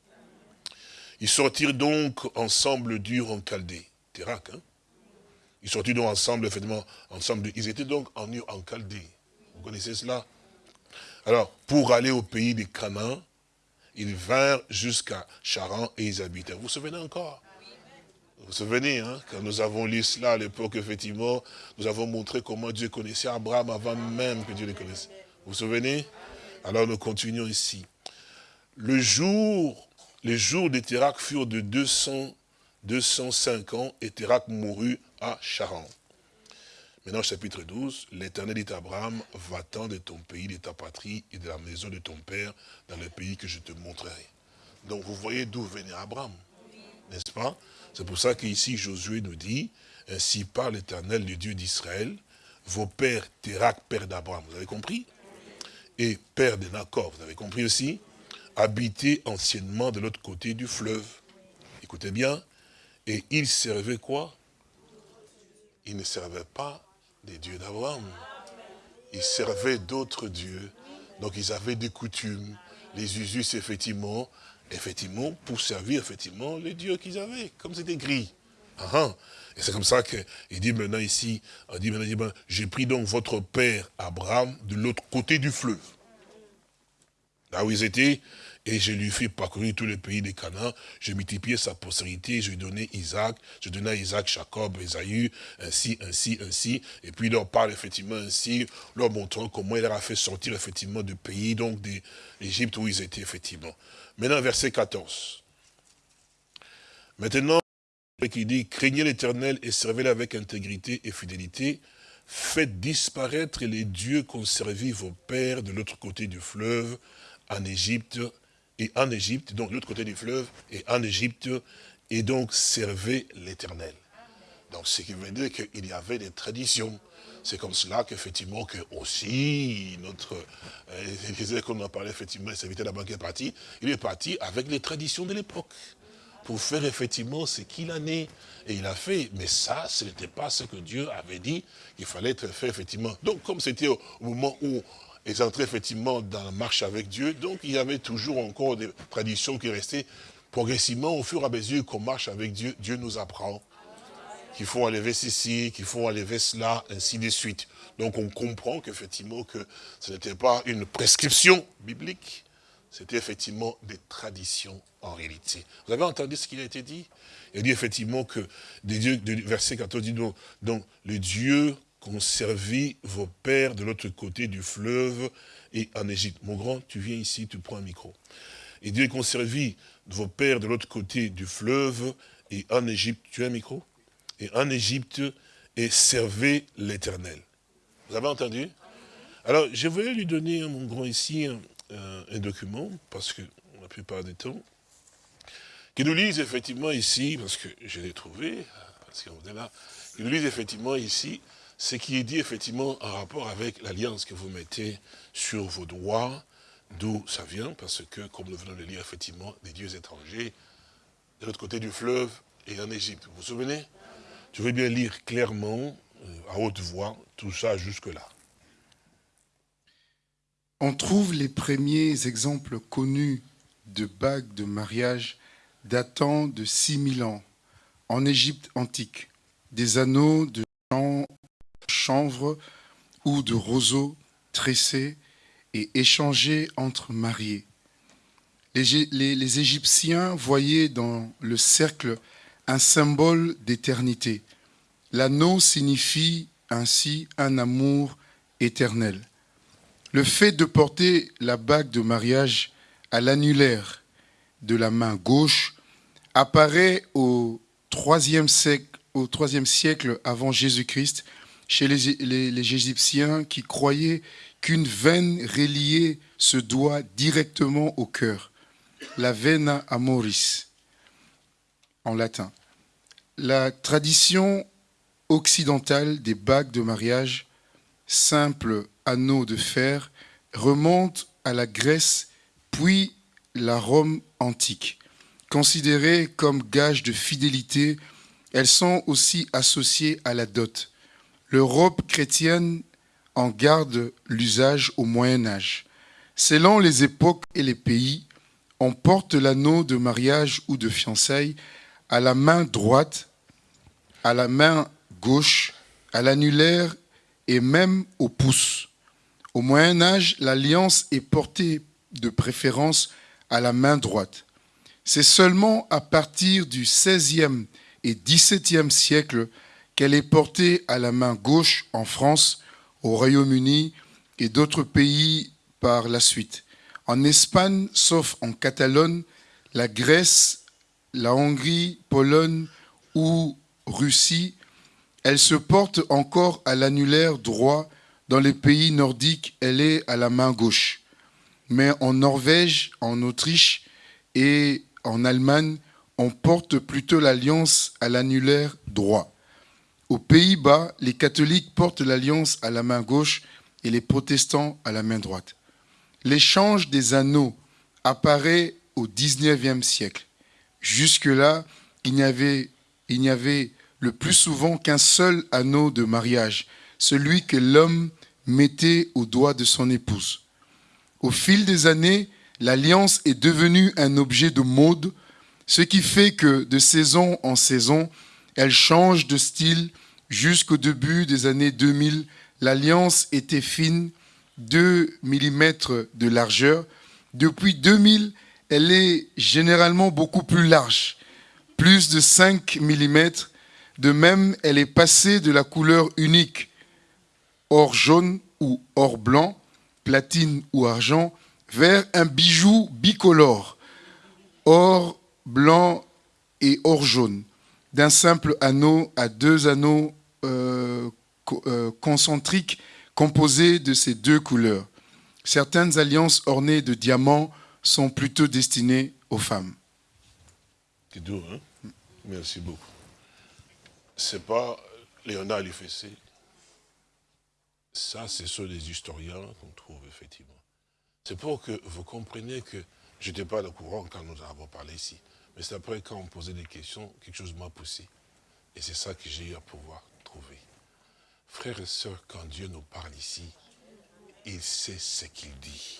Ils sortirent donc ensemble dur en Chaldée. Térac, hein? Ils sortirent donc ensemble, effectivement, ensemble. Ils étaient donc en Ur en Chaldée. Vous connaissez cela? Alors, pour aller au pays des Canaan, ils vinrent jusqu'à Charan et ils habitaient. Vous vous souvenez encore? Vous vous souvenez, hein, quand nous avons lu cela à l'époque, effectivement, nous avons montré comment Dieu connaissait Abraham avant même que Dieu le connaisse. Vous vous souvenez? Alors nous continuons ici. Le jour, les jours de Térac furent de 200, 205 ans et Térac mourut à Charan. Maintenant, chapitre 12, l'Éternel dit à Abraham, va-t'en de ton pays, de ta patrie et de la maison de ton père, dans le pays que je te montrerai. Donc vous voyez d'où venait Abraham, n'est-ce pas? C'est pour ça qu'ici Josué nous dit, ainsi par l'Éternel, le Dieu d'Israël, vos pères, Térac, père d'Abraham, vous avez compris? Et père de Nacor, vous avez compris aussi? Habitaient anciennement de l'autre côté du fleuve. Écoutez bien. Et ils servaient quoi? Ils ne servaient pas des dieux d'Abraham. Ils servaient d'autres dieux. Donc ils avaient des coutumes, les usus, effectivement, effectivement, pour servir, effectivement, les dieux qu'ils avaient, comme c'était gris. Ah, ah. Et c'est comme ça qu'il dit maintenant ici, dit ben, j'ai pris donc votre père Abraham de l'autre côté du fleuve. Là où ils étaient, et je lui fais parcourir tous les pays des Canaan, je multiplié sa postérité, je lui donnais Isaac, je donnais à Isaac Jacob, Esaü, ainsi, ainsi, ainsi, et puis il leur parle effectivement ainsi, leur montrant comment il leur a fait sortir effectivement du pays, donc d'Égypte où ils étaient effectivement. Maintenant, verset 14. Maintenant, qui dit, craignez l'éternel et servez-le avec intégrité et fidélité, faites disparaître les dieux qu'ont servi vos pères de l'autre côté du fleuve, en Égypte, et en Égypte, donc de l'autre côté du fleuve, et en Égypte, et donc servez l'éternel. Donc ce qui veut dire qu'il y avait des traditions. C'est comme cela qu'effectivement, que aussi, notre, euh, qu'on en parlait effectivement, serviteur de la banque est parti, il est parti avec les traditions de l'époque pour faire effectivement ce qu'il en est. Et il a fait, mais ça, ce n'était pas ce que Dieu avait dit qu'il fallait être fait effectivement. Donc comme c'était au moment où ils entraient effectivement dans la marche avec Dieu, donc il y avait toujours encore des traditions qui restaient progressivement au fur et à mesure qu'on marche avec Dieu, Dieu nous apprend qu'il faut enlever ceci, qu'il faut enlever cela, ainsi de suite. Donc on comprend qu'effectivement que ce n'était pas une prescription biblique, c'était effectivement des traditions en réalité. Vous avez entendu ce qu'il a été dit? Il dit effectivement que, des dieux, verset 14 dit donc, donc les dieux qu'ont servi vos pères de l'autre côté du fleuve et en Égypte. Mon grand, tu viens ici, tu prends un micro. Et Dieu qu'ont servi vos pères de l'autre côté du fleuve et en Égypte. Tu as un micro? Et en Égypte, et servez l'éternel. Vous avez entendu? Alors, je vais lui donner, mon grand, ici, un document, parce que la plupart du temps, qui nous lise effectivement ici, parce que je l'ai trouvé, parce qu'on est là, qui nous lise effectivement ici, ce qui est dit effectivement en rapport avec l'alliance que vous mettez sur vos doigts, d'où ça vient, parce que, comme nous venons de lire effectivement, des dieux étrangers, de l'autre côté du fleuve et en Égypte. Vous vous souvenez? Je veux bien lire clairement, euh, à haute voix, tout ça jusque-là. On trouve les premiers exemples connus de bagues de mariage datant de 6000 ans en Égypte antique, des anneaux de chanvre ou de roseaux tressés et échangés entre mariés. Les, les Égyptiens voyaient dans le cercle un symbole d'éternité. L'anneau signifie ainsi un amour éternel. Le fait de porter la bague de mariage à l'annulaire de la main gauche apparaît au IIIe siècle, siècle avant Jésus-Christ chez les, Égyptiens qui croyaient qu'une veine reliée se doit directement au cœur, la vena amoris en latin. La tradition occidentale des bagues de mariage, simples anneaux de fer, remonte à la Grèce puis la Rome antique. Considérées comme gage de fidélité, elles sont aussi associées à la dot. L'Europe chrétienne en garde l'usage au Moyen Âge. Selon les époques et les pays, on porte l'anneau de mariage ou de fiançailles à la main droite, à la main gauche, à l'annulaire et même au pouce. Au Moyen Âge, l'alliance est portée de préférence à la main droite. C'est seulement à partir du XVIe et XVIIe siècle qu'elle est portée à la main gauche en France, au Royaume-Uni et d'autres pays par la suite. En Espagne, sauf en Catalogne, la Grèce, la Hongrie, Pologne ou Russie, elle se porte encore à l'annulaire droit. Dans les pays nordiques, elle est à la main gauche. Mais en Norvège, en Autriche et en Allemagne, on porte plutôt l'alliance à l'annulaire droit. Aux Pays-Bas, les catholiques portent l'alliance à la main gauche et les protestants à la main droite. L'échange des anneaux apparaît au XIXe siècle. Jusque-là, il n'y avait, il n'y avait le plus souvent qu'un seul anneau de mariage, celui que l'homme mettait au doigt de son épouse. Au fil des années, l'alliance est devenue un objet de mode, ce qui fait que de saison en saison, elle change de style jusqu'au début des années 2000. L'alliance était fine, 2 mm de largeur. Depuis 2000, elle est généralement beaucoup plus large, plus de 5 mm. De même, elle est passée de la couleur unique, or jaune ou or blanc, platine ou argent, vers un bijou bicolore, or blanc et or jaune, d'un simple anneau à deux anneaux euh, euh, concentriques composés de ces deux couleurs. Certaines alliances ornées de diamants sont plutôt destinées aux femmes. Hein? Merci beaucoup. C'est pas Léonard Fessé. Ça, c'est sur des historiens qu'on trouve effectivement. C'est pour que vous compreniez que je n'étais pas au courant quand nous avons parlé ici. Mais c'est après quand on posait des questions, quelque chose m'a poussé. Et c'est ça que j'ai eu à pouvoir trouver. Frères et sœurs, quand Dieu nous parle ici, il sait ce qu'il dit.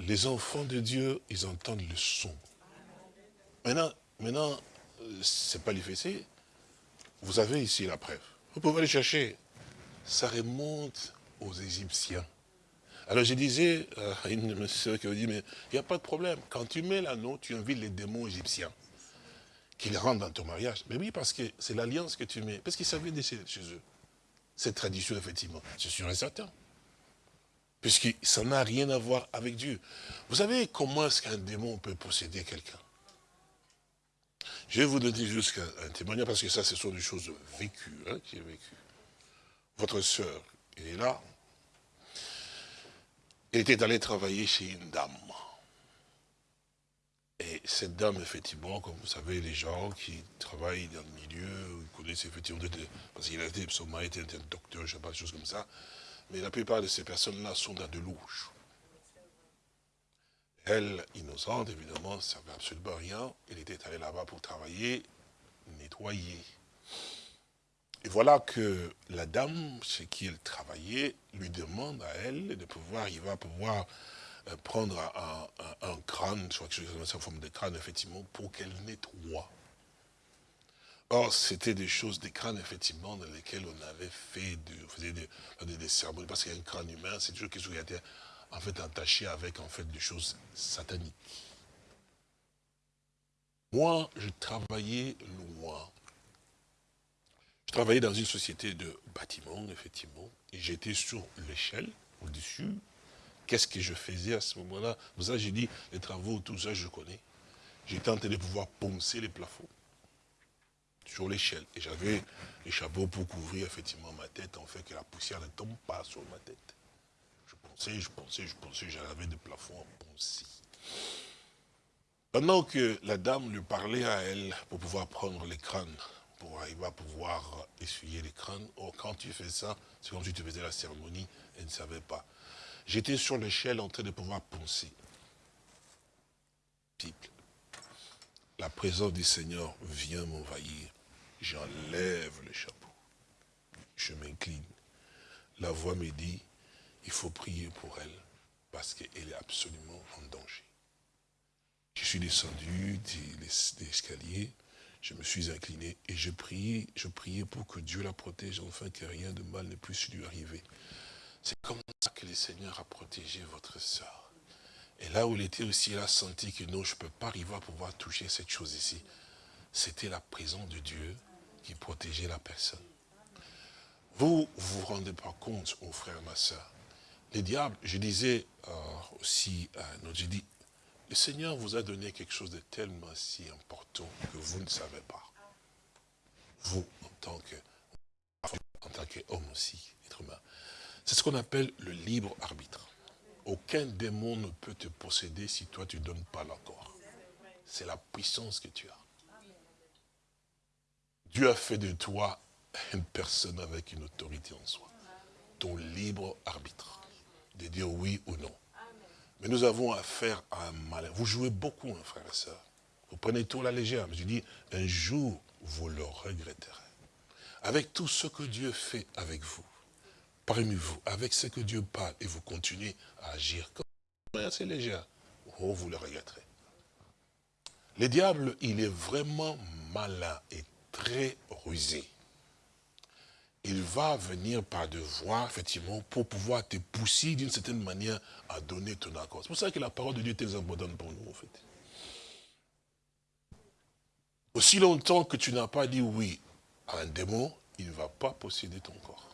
Les enfants de Dieu, ils entendent le son. Maintenant, maintenant c'est pas l'effet, vous avez ici la preuve. Vous pouvez aller chercher. Ça remonte aux Égyptiens. Alors je disais euh, à une soeur qui me dit, mais il n'y a pas de problème. Quand tu mets l'anneau, tu invites les démons égyptiens qu'ils rentrent dans ton mariage. Mais oui, parce que c'est l'alliance que tu mets. Parce qu'ils savaient chez, chez eux. Cette tradition, effectivement, c'est sûr et certain. Puisque ça n'a rien à voir avec Dieu. Vous savez comment est-ce qu'un démon peut posséder quelqu'un? Je vais vous donner juste un, témoignage, parce que ça, ce sont des choses vécues, hein, qui est vécu. Votre soeur, elle est là, il était allé travailler chez une dame. Et cette dame, effectivement, comme vous savez, les gens qui travaillent dans le milieu, ils connaissent effectivement, parce qu'il a été, son mari était un docteur, je ne sais pas, des choses comme ça, mais la plupart de ces personnes-là sont dans de louches. Elle, innocente, évidemment, ne savait absolument rien. Elle était allée là-bas pour travailler, nettoyer. Et voilà que la dame chez qui elle travaillait lui demande à elle de pouvoir, il va pouvoir euh, prendre un, crâne, je crois que en forme de crâne, effectivement, pour qu'elle nettoie. Or, c'était des choses, des crânes, effectivement, dans lesquels on avait fait, de, des, cérémonies, parce qu'un crâne humain, c'est toujours quelque chose qui a été, en fait, attaché avec, en fait, des choses sataniques. Moi, je travaillais loin je travaillais dans une société de bâtiments, effectivement, et j'étais sur l'échelle, au-dessus. Qu'est-ce que je faisais à ce moment-là? Vous savez, j'ai dit, les travaux, tout ça, je connais. J'ai tenté de pouvoir poncer les plafonds sur l'échelle. Et j'avais les chapeaux pour couvrir effectivement ma tête, en fait, que la poussière ne tombe pas sur ma tête. Je pensais, je pensais, je pensais, j'avais des plafonds à poncer. Pendant que la dame lui parlait à elle pour pouvoir prendre les crânes pour arriver à pouvoir essuyer les crânes. Or, quand tu fais ça, c'est comme si tu faisais la cérémonie et ne savais pas. J'étais sur l'échelle en train de pouvoir poncer. La présence du Seigneur vient m'envahir. J'enlève le chapeau. Je m'incline. La voix me dit, il faut prier pour elle parce qu'elle est absolument en danger. Je suis descendu des escaliers, je me suis incliné et je priais, pour que Dieu la protège, enfin que rien de mal ne puisse lui arriver. C'est comme ça que le Seigneur a protégé votre soeur. Et là où il était aussi, il a senti que non, je ne peux pas arriver à pouvoir toucher cette chose ici. C'était la présence de Dieu qui protégeait la personne. Vous ne vous rendez pas compte, mon frère, ma soeur. Les diables, je disais euh, aussi à notre, j'ai dit, le Seigneur vous a donné quelque chose de tellement si important que vous ne savez pas. Vous, en tant que en tant qu'homme aussi, être humain. C'est ce qu'on appelle le libre arbitre. Aucun démon ne peut te posséder si toi tu ne donnes pas l'accord. C'est la puissance que tu as. Dieu a fait de toi une personne avec une autorité en soi. Ton libre arbitre. De dire oui ou non. Mais nous avons affaire à un malin. Vous jouez beaucoup, hein, frère et soeur. Vous prenez tout la légère. Je dis, un jour, vous le regretterez. Avec tout ce que Dieu fait avec vous, parmi vous, avec ce que Dieu parle, et vous continuez à agir comme assez légère, oh, vous le regretterez. Le diable, il est vraiment malin et très rusé. Il va venir par de voies, effectivement, pour pouvoir te pousser d'une certaine manière à donner ton accord. C'est pour ça que la parole de Dieu est très importante pour nous, en fait. Aussi longtemps que tu n'as pas dit oui à un démon, il ne va pas posséder ton corps.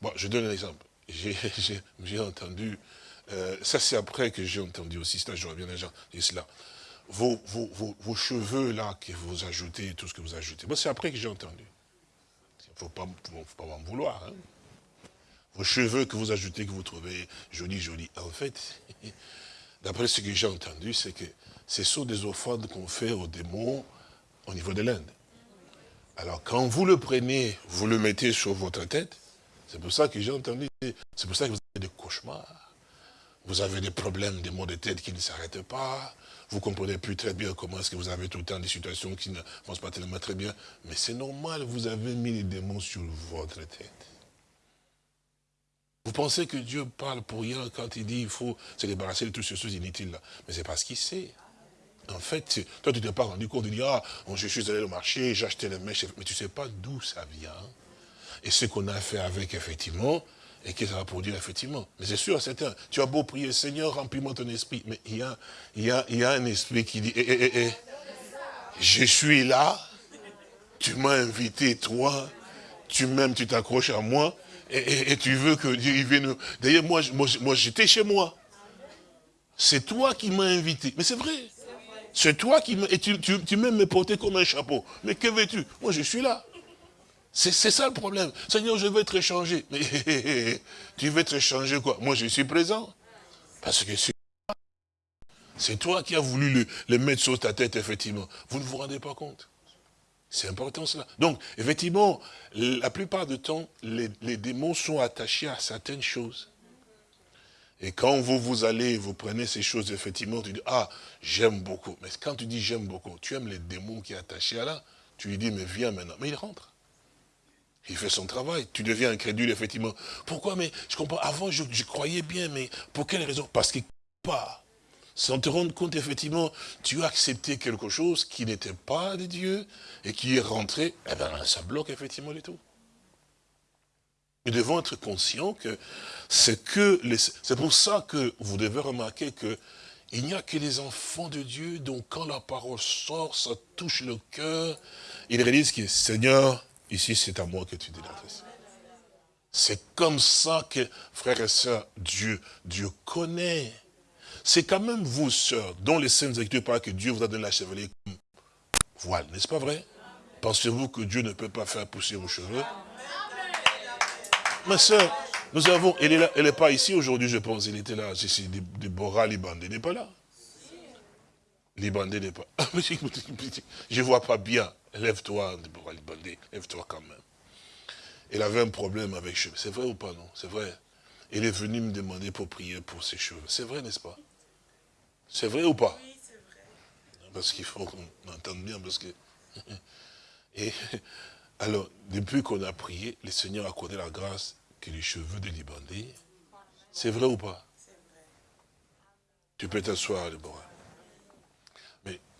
bon, je donne un exemple. J'ai entendu, euh, ça c'est après que j'ai entendu aussi, ça j'aurais bien gens cela. Vos, vos, vos, cheveux là que vous ajoutez, tout ce que vous ajoutez, c'est après que j'ai entendu. Il ne faut pas, faut pas m'en vouloir. Hein. Vos cheveux que vous ajoutez, que vous trouvez jolis, jolis. En fait, d'après ce que j'ai entendu, c'est que ce sont des offrandes qu'on fait aux démons au niveau de l'Inde. Alors quand vous le prenez, vous le mettez sur votre tête, c'est pour ça que j'ai entendu, c'est pour ça que vous avez des cauchemars. Vous avez des problèmes, des maux de tête qui ne s'arrêtent pas. Vous ne comprenez plus très bien comment est-ce que vous avez tout le temps des situations qui ne vont pas tellement très bien. Mais c'est normal, vous avez mis les démons sur votre tête. Vous pensez que Dieu parle pour rien quand il dit qu'il faut se débarrasser de toutes ces choses inutiles là. Mais c'est parce qu'il sait. En fait, toi tu ne t'es pas rendu compte de dire, ah, je suis allé au marché, j'ai acheté les mèches, mais tu ne sais pas d'où ça vient. Et ce qu'on a fait avec, effectivement, et que ça va produire, effectivement. Mais c'est sûr, certain, tu as beau prier, Seigneur, remplis-moi ton esprit. Mais il y a, y a, y a un esprit qui dit, eh, eh, eh, je suis là, tu m'as invité, toi, tu m'aimes, tu t'accroches à moi, et, tu veux que Dieu vienne. D'ailleurs, moi, moi, j'étais chez moi. C'est toi qui m'as invité. Mais c'est vrai. C'est toi qui m'as... Et tu, tu, tu m'aimes me porter comme un chapeau. Mais que veux-tu? Moi, je suis là. C'est ça le problème. Seigneur, je veux être échangé. Mais tu veux être échangé quoi? Moi, je suis présent. Parce que c'est toi qui as voulu le, mettre sur ta tête, effectivement. Vous ne vous rendez pas compte. C'est important cela. Donc, effectivement, la plupart du temps, les, démons sont attachés à certaines choses. Et quand vous, vous allez, vous prenez ces choses, effectivement, tu dis, ah, j'aime beaucoup. Mais quand tu dis j'aime beaucoup, tu aimes les démons qui sont attachés à là, tu lui dis, mais viens maintenant. Mais il rentre. Il fait son travail. Tu deviens incrédule, effectivement. Pourquoi? Mais je comprends. Avant, je, je croyais bien, mais pour quelle raison? Parce qu'il pas sans te rendre compte, effectivement, tu as accepté quelque chose qui n'était pas de Dieu et qui est rentré, eh bien, ça bloque effectivement les tout. Nous devons être conscients que c'est que c'est pour ça que vous devez remarquer que il n'y a que les enfants de Dieu dont quand la parole sort, ça touche le cœur. Ils réalisent que Seigneur, ici c'est à moi que tu t'adresses. C'est comme ça que, frères et sœurs, Dieu, Dieu connaît c'est quand même vous, sœurs, dont les saintes écritures parlent que Dieu vous a donné la chevalier comme voile, n'est-ce pas vrai? Pensez-vous que Dieu ne peut pas faire pousser vos cheveux? Ma sœur, nous avons, elle est elle n'est pas ici aujourd'hui, je pense, elle était là, c'est Déborah Libandé n'est pas là. Libandé n'est pas. Je ne vois pas bien. Lève-toi, Libandé, lève-toi quand même. Elle avait un problème avec cheveux. C'est vrai ou pas, non? C'est vrai. Elle est venue me demander pour prier pour ses cheveux. C'est vrai, n'est-ce pas? C'est vrai ou pas? Oui, c'est vrai. Parce qu'il faut qu'on entende bien, parce que... Et alors, depuis qu'on a prié, le Seigneur a accordé la grâce que les cheveux de Libandé. C'est vrai ou pas? C'est vrai. Tu peux t'asseoir, Déborah.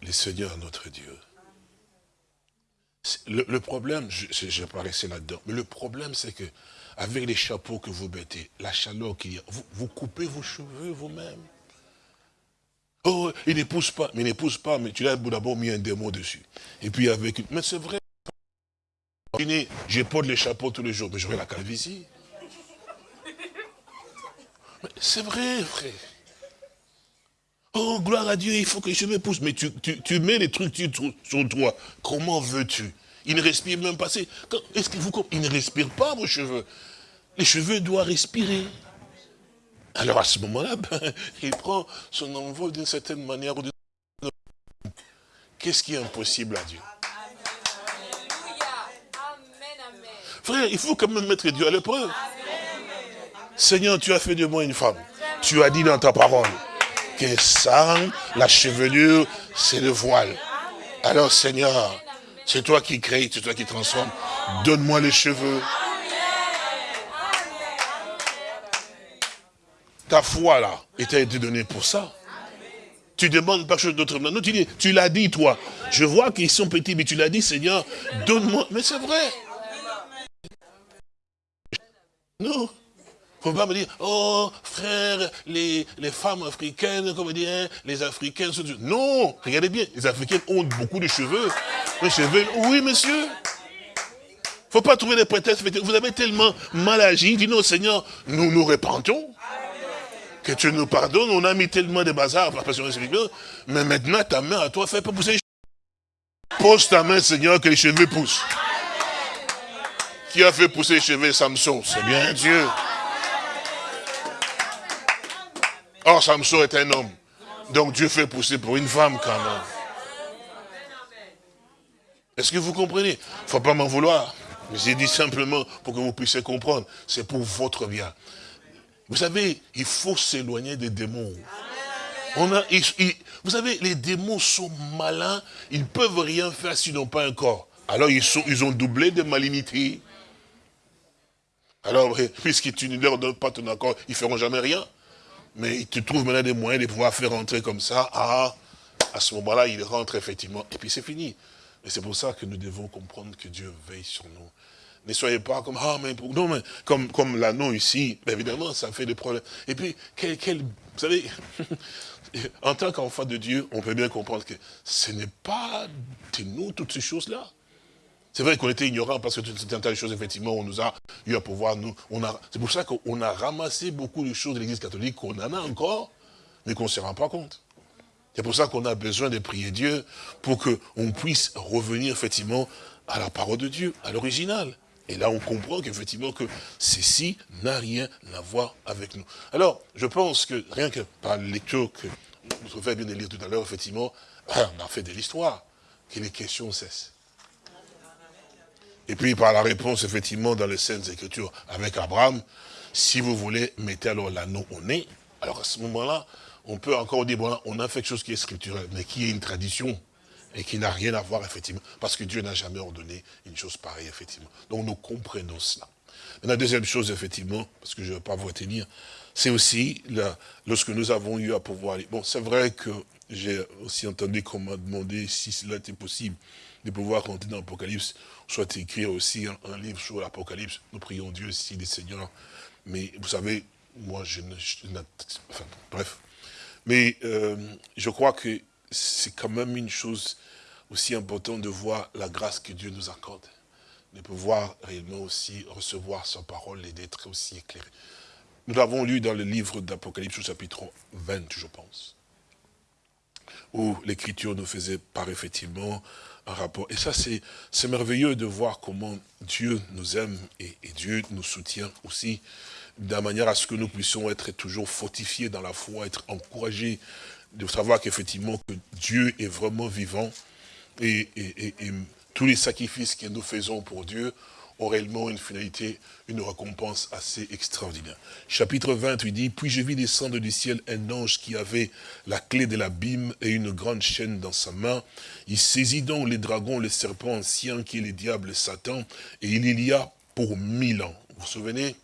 Le Seigneur, notre Dieu, le, problème, j'apparaissais là-dedans, mais le problème, c'est que avec les chapeaux que vous mettez, la chaleur qu'il y a, vous coupez vos cheveux vous-même. Oh, il n'épouse pas. Mais il n'épouse pas, mais tu l'as d'abord mis un démon dessus. Et puis avec... Mais c'est vrai. Je porte les chapeaux tous les jours, mais j'aurai la calvitie. C'est vrai, frère. Oh, gloire à Dieu, il faut que je m'épouse. Mais tu, tu, mets les trucs sur toi. Comment veux-tu? Il ne respire même pas. Est-ce que vous Il ne respire pas, vos cheveux? Les cheveux doivent respirer. Alors à ce moment-là, ben, il prend son envol d'une certaine manière. Qu'est-ce qui est impossible à Dieu? Frère, il faut quand même mettre Dieu à l'épreuve. Seigneur, tu as fait de moi une femme. Tu as dit dans ta parole que ça, la chevelure, c'est le voile. Alors Seigneur, c'est toi qui crées, c'est toi qui transformes. Donne-moi les cheveux. Ta foi là, t'a été donnée pour ça. Tu demandes pas chose d'autre. Non, tu l'as dit toi. Je vois qu'ils sont petits, mais tu l'as dit, Seigneur, donne-moi. Mais c'est vrai. Non. Faut pas me dire, oh, frère, les, les femmes africaines, comme dire, hein, les Africains sont... Non, regardez bien, les Africaines ont beaucoup de cheveux. Les cheveux, oui, monsieur. faut pas trouver des prétextes. Vous avez tellement mal agi, dis non, Seigneur, nous nous répandons. Que tu nous pardonnes, on a mis tellement de bazar, mais maintenant ta main à toi, fais pas pousser les cheveux. Pose ta main, Seigneur, que les cheveux poussent. Qui a fait pousser les cheveux Samson? C'est bien Dieu. Or, Samson est un homme. Donc Dieu fait pousser pour une femme quand même. Est-ce que vous comprenez? Il ne faut pas m'en vouloir. J'ai dit simplement pour que vous puissiez comprendre. C'est pour votre bien. Vous savez, il faut s'éloigner des démons. Vous savez, les démons sont malins. Ils ne peuvent rien faire s'ils n'ont pas un corps. Alors ils, ils ont doublé de malignité. Alors, puisqu'ils ne leur donnent pas ton accord, ils ne feront jamais rien. Mais il te trouve maintenant des moyens de pouvoir faire rentrer comme ça. Ah, à ce moment-là, il rentre effectivement. Et puis c'est fini. Et c'est pour ça que nous devons comprendre que Dieu veille sur nous. Ne soyez pas comme, ah, mais, non, mais comme, comme l'anneau ici, évidemment, ça fait des problèmes. Et puis, quel, quel vous savez, en tant qu'enfant de Dieu, on peut bien comprendre que ce n'est pas de nous toutes ces choses-là. C'est vrai qu'on était ignorants parce que toutes ces choses, effectivement, on nous a eu à pouvoir nous. C'est pour ça qu'on a ramassé beaucoup de choses de l'Église catholique qu'on en a encore, mais qu'on ne se rend pas compte. C'est pour ça qu'on a besoin de prier Dieu pour qu'on puisse revenir effectivement à la parole de Dieu, à l'original. Et là, on comprend qu'effectivement que ceci n'a rien à voir avec nous. Alors, je pense que rien que par lecture que notre frère vient de lire tout à l'heure, effectivement, on a fait de l'histoire, que les questions cessent. Et puis par la réponse, effectivement, dans les Saintes Écritures avec Abraham, si vous voulez, mettez alors l'anneau au nez. Alors à ce moment-là, on peut encore dire, bon, on a fait quelque chose qui est scripturel, mais qui est une tradition et qui n'a rien à voir, effectivement, parce que Dieu n'a jamais ordonné une chose pareille, effectivement. Donc nous comprenons cela. la deuxième chose, effectivement, parce que je ne vais pas vous retenir, c'est aussi, lorsque nous avons eu à pouvoir... Bon, c'est vrai que j'ai aussi entendu qu'on m'a demandé si cela était possible de pouvoir rentrer dans l'Apocalypse soit écrire aussi un, livre sur l'Apocalypse. Nous prions Dieu aussi, les seigneurs. Mais vous savez, moi, je ne... enfin, bref. Mais euh, je crois que c'est quand même une chose aussi importante de voir la grâce que Dieu nous accorde. De pouvoir réellement aussi recevoir sa parole et d'être aussi éclairé. Nous l'avons lu dans le livre d'Apocalypse au chapitre 20, je pense. Où l'Écriture nous faisait part effectivement Et ça, c'est merveilleux de voir comment Dieu nous aime et, Dieu nous soutient aussi, de manière à ce que nous puissions être toujours fortifiés dans la foi, être encouragés, de savoir qu'effectivement que Dieu est vraiment vivant et tous les sacrifices que nous faisons pour Dieu ont une finalité, une récompense assez extraordinaire. Chapitre 20, il dit, « Puis je vis descendre du ciel un ange qui avait la clé de l'abîme et une grande chaîne dans sa main. Il saisit donc les dragons, les serpents anciens qui est le diable Satan, et il y a pour mille ans. » Vous vous souvenez?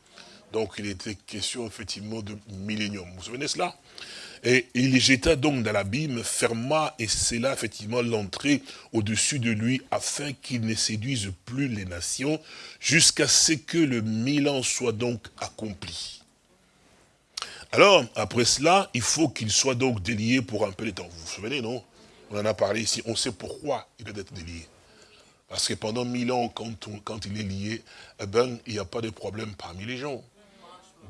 Donc il était question effectivement de millénium. Vous vous souvenez cela? Et il les jeta donc dans l'abîme, ferma et scella effectivement l'entrée au-dessus de lui, afin qu'il ne séduise plus les nations, jusqu'à ce que le mille ans soit donc accompli. Alors, après cela, il faut qu'il soit donc délié pour un peu de temps. Vous vous souvenez, non? On en a parlé ici, on sait pourquoi il doit être délié. Parce que pendant mille ans, quand, il est lié, eh ben, il n'y a pas de problème parmi les gens.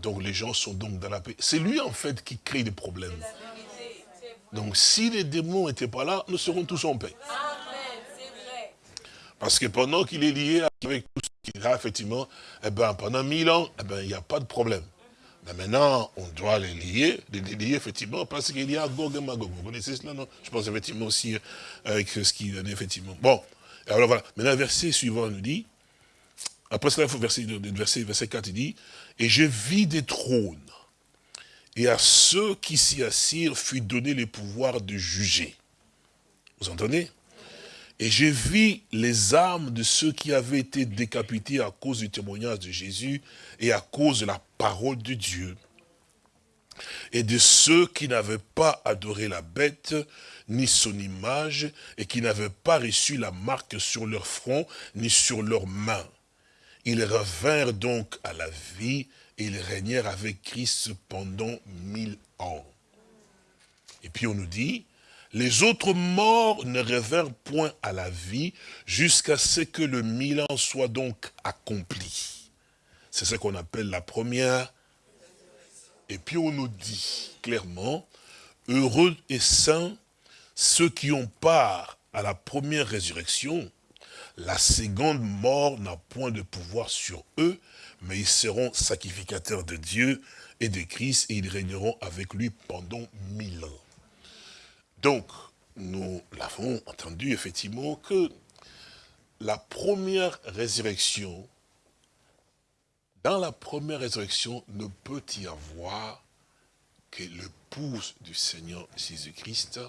Donc les gens sont donc dans la paix. C'est lui en fait qui crée des problèmes. Donc si les démons n'étaient pas là, nous serons tous en paix. Parce que pendant qu'il est lié avec tout ce qu'il a, effectivement, eh ben, pendant mille ans, eh ben, il n'y a pas de problème. Mais maintenant, on doit les lier, les lier effectivement, parce qu'il y a Gog et Magog. Vous connaissez cela, non? Je pense effectivement aussi euh, avec ce qui donne effectivement. Bon, alors voilà. Maintenant, le verset suivant nous dit, après cela, verset, verset, verset 4, il dit, « Et je vis des trônes, et à ceux qui s'y assirent fut donné le pouvoir de juger. » Vous entendez? Et j'ai vu les âmes de ceux qui avaient été décapités à cause du témoignage de Jésus et à cause de la parole de Dieu. Et de ceux qui n'avaient pas adoré la bête, ni son image, et qui n'avaient pas reçu la marque sur leur front, ni sur leurs mains. Ils revinrent donc à la vie, et ils régnèrent avec Christ pendant mille ans. Et puis on nous dit, les autres morts ne revinrent point à la vie jusqu'à ce que le mille ans soit donc accompli. C'est ce qu'on appelle la première. Et puis on nous dit clairement, heureux et saints ceux qui ont part à la première résurrection, la seconde mort n'a point de pouvoir sur eux, mais ils seront sacrificateurs de Dieu et de Christ, et ils régneront avec lui pendant mille ans. Donc, nous l'avons entendu effectivement que la première résurrection, dans la première résurrection, ne peut y avoir que le pouce du Seigneur Jésus-Christ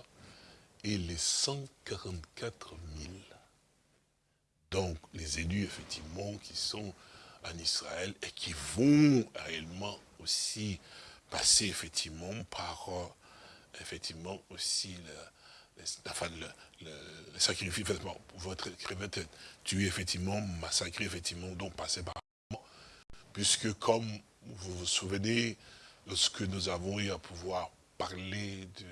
et les 144 000. Donc, les élus, effectivement, qui sont en Israël et qui vont réellement aussi passer, effectivement, par euh, effectivement aussi le, enfin, le, sacrifice, votre crevette tué effectivement, massacré effectivement, donc passé par puisque comme vous vous souvenez, lorsque nous avons eu à pouvoir parler de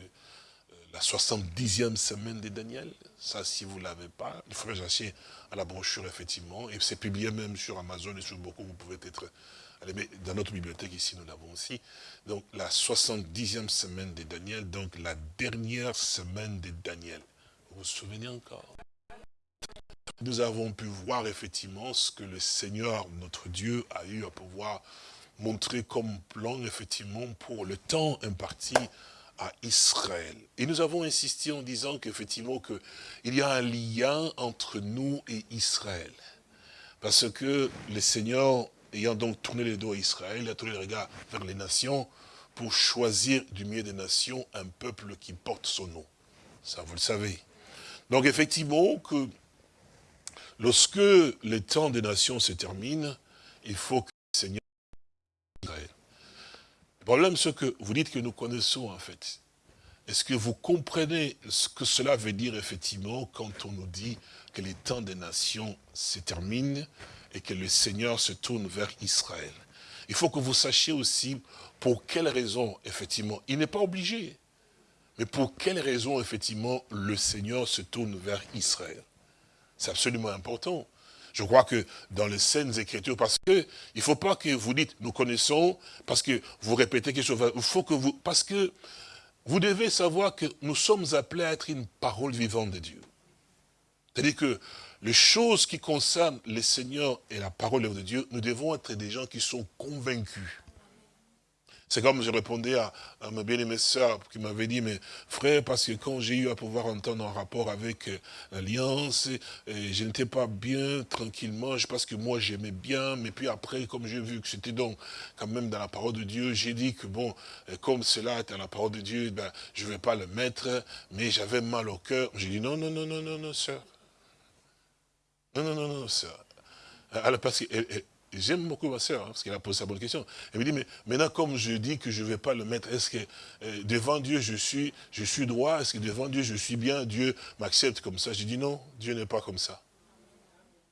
la 70e semaine de Daniel, ça si vous ne l'avez pas, il faudrait chercher à la brochure effectivement, et c'est publié même sur Amazon et sur beaucoup, vous pouvez être dans notre bibliothèque ici, nous l'avons aussi. Donc, la 70e semaine de Daniel, donc la dernière semaine de Daniel. Vous vous souvenez encore? Nous avons pu voir effectivement ce que le Seigneur, notre Dieu, a eu à pouvoir montrer comme plan, effectivement, pour le temps imparti Israël. Et nous avons insisté en disant qu'effectivement, il y a un lien entre nous et Israël. Parce que le Seigneur ayant donc tourné les dos à Israël, a tourné le regard vers les nations pour choisir du milieu des nations un peuple qui porte son nom. Ça, vous le savez. Donc effectivement, que lorsque le temps des nations se termine, il faut que le Seigneur. Le problème, c'est que vous dites que nous connaissons en fait. Est-ce que vous comprenez ce que cela veut dire effectivement quand on nous dit que les temps des nations se terminent et que le Seigneur se tourne vers Israël? Il faut que vous sachiez aussi pour quelle raison, effectivement, il n'est pas obligé, mais pour quelle raison, effectivement, le Seigneur se tourne vers Israël. C'est absolument important. Je crois que dans les scènes écritures, parce que il ne faut pas que vous dites, nous connaissons, parce que vous répétez quelque chose, il faut que vous, parce que vous devez savoir que nous sommes appelés à être une parole vivante de Dieu. C'est-à-dire que les choses qui concernent le Seigneur et la parole de Dieu, nous devons être des gens qui sont convaincus. C'est comme je répondais à, ma bien-aimée sœur qui m'avait dit, mais frère, parce que quand j'ai eu à pouvoir entendre un rapport avec euh, l'Alliance, je n'étais pas bien, tranquillement, parce que moi j'aimais bien, mais puis après, comme j'ai vu que c'était donc quand même dans la parole de Dieu, j'ai dit que bon, euh, comme cela est dans la parole de Dieu, ben, je ne vais pas le mettre, mais j'avais mal au cœur. J'ai dit non, non, non, non, non, non, sœur. Non, non, non, non, sœur. Alors, parce que j'aime beaucoup ma sœur, hein, parce qu'elle a posé sa bonne question. Elle me dit, mais maintenant, comme je dis que je ne vais pas le mettre, est-ce que euh, devant Dieu, je suis, je suis droit? Est-ce que devant Dieu, je suis bien? Dieu m'accepte comme ça? J'ai dit, non, Dieu n'est pas comme ça.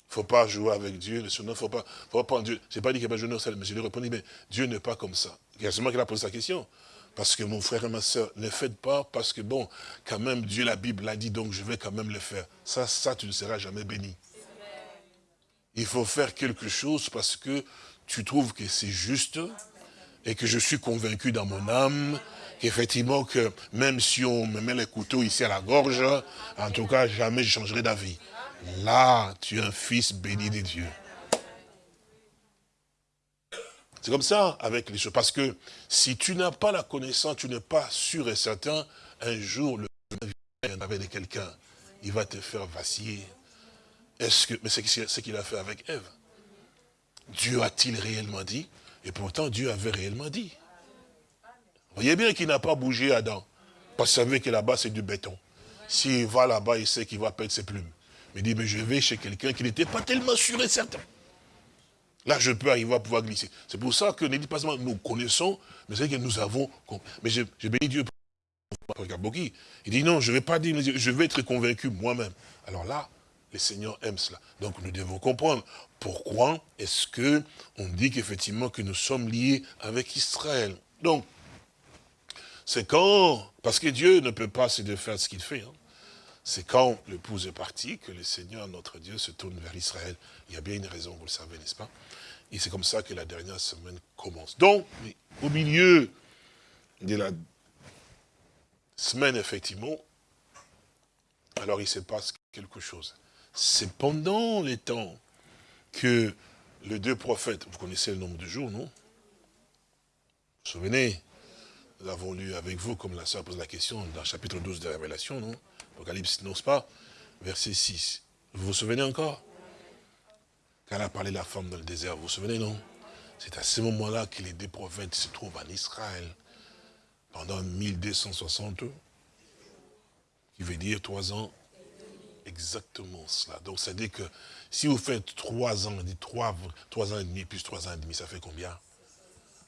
Il ne faut pas jouer avec Dieu, il ne faut pas, faut pas prendre Dieu. Je n'ai pas dit qu'il n'y a pas de mais je lui ai répondu, mais Dieu n'est pas comme ça. Il y a seulement qu'elle a posé sa question. Parce que mon frère et ma soeur, ne faites pas, parce que bon, quand même, Dieu, la Bible l'a dit, donc je vais quand même le faire. Ça, ça, tu ne seras jamais béni. Il faut faire quelque chose parce que tu trouves que c'est juste et que je suis convaincu dans mon âme qu'effectivement, que même si on me met les couteaux ici à la gorge, en tout cas, jamais je changerai d'avis. Là, tu es un fils béni de Dieu. C'est comme ça avec les choses. Parce que si tu n'as pas la connaissance, tu n'es pas sûr et certain, un jour, le avec de quelqu'un, il va te faire vaciller. Est-ce que, mais c'est ce qu'il a fait avec Ève. Dieu a-t-il réellement dit? Et pourtant, Dieu avait réellement dit. Voyez bien qu'il n'a pas bougé Adam. Parce qu'il savait que là-bas, c'est du béton. S'il va là-bas, il sait qu'il va perdre ses plumes. Mais il dit, mais je vais chez quelqu'un qui n'était pas tellement sûr et certain. Là, je peux arriver à pouvoir glisser. C'est pour ça que ne dit pas seulement nous connaissons, mais c'est que nous avons... Mais je, bénis Dieu pour Il dit non, je ne vais pas dire, je vais être convaincu moi-même. Alors là, les seigneurs aiment cela. Donc nous devons comprendre pourquoi est-ce que on dit qu'effectivement que nous sommes liés avec Israël. Donc, c'est quand, parce que Dieu ne peut pas se défaire ce qu'il fait, hein. c'est quand l'épouse est partie que le Seigneur, notre Dieu, se tourne vers Israël. Il y a bien une raison, vous le savez, n'est-ce pas? Et c'est comme ça que la dernière semaine commence. Donc, au milieu de la semaine, effectivement, alors il se passe quelque chose. C'est pendant les temps que les deux prophètes, vous connaissez le nombre de jours, non? Vous vous souvenez? Nous l'avons lu avec vous, comme la sœur pose la question, dans le chapitre 12 de la Révélation, non? Apocalypse, non pas Verset 6. Vous vous souvenez encore? Quand a parlé la femme dans le désert, vous vous souvenez, non? C'est à ce moment-là que les deux prophètes se trouvent en Israël pendant 1260 qui veut dire trois ans, exactement cela. Donc, ça dit que si vous faites trois ans, on dit trois, trois ans et demi plus trois ans et demi, ça fait combien?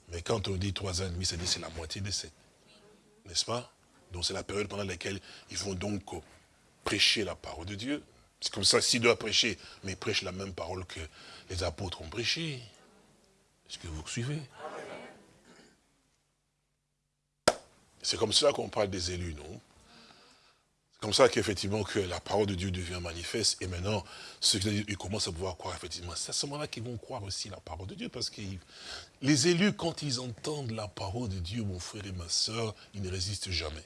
Mais quand on dit trois ans et demi, ça dit c'est la moitié de sept. N'est-ce pas? Donc, c'est la période pendant laquelle ils vont donc prêcher la parole de Dieu. C'est comme ça, s'ils doivent prêcher, mais ils prêchent la même parole que les apôtres ont prêché. Est-ce que vous suivez? C'est comme ça qu'on parle des élus, non? Comme ça qu'effectivement que la parole de Dieu devient manifeste. Et maintenant, ceux qui ils commencent à pouvoir croire, effectivement, c'est à ce moment-là qu'ils vont croire aussi la parole de Dieu. Parce que les élus, quand ils entendent la parole de Dieu, mon frère et ma soeur, ils ne résistent jamais.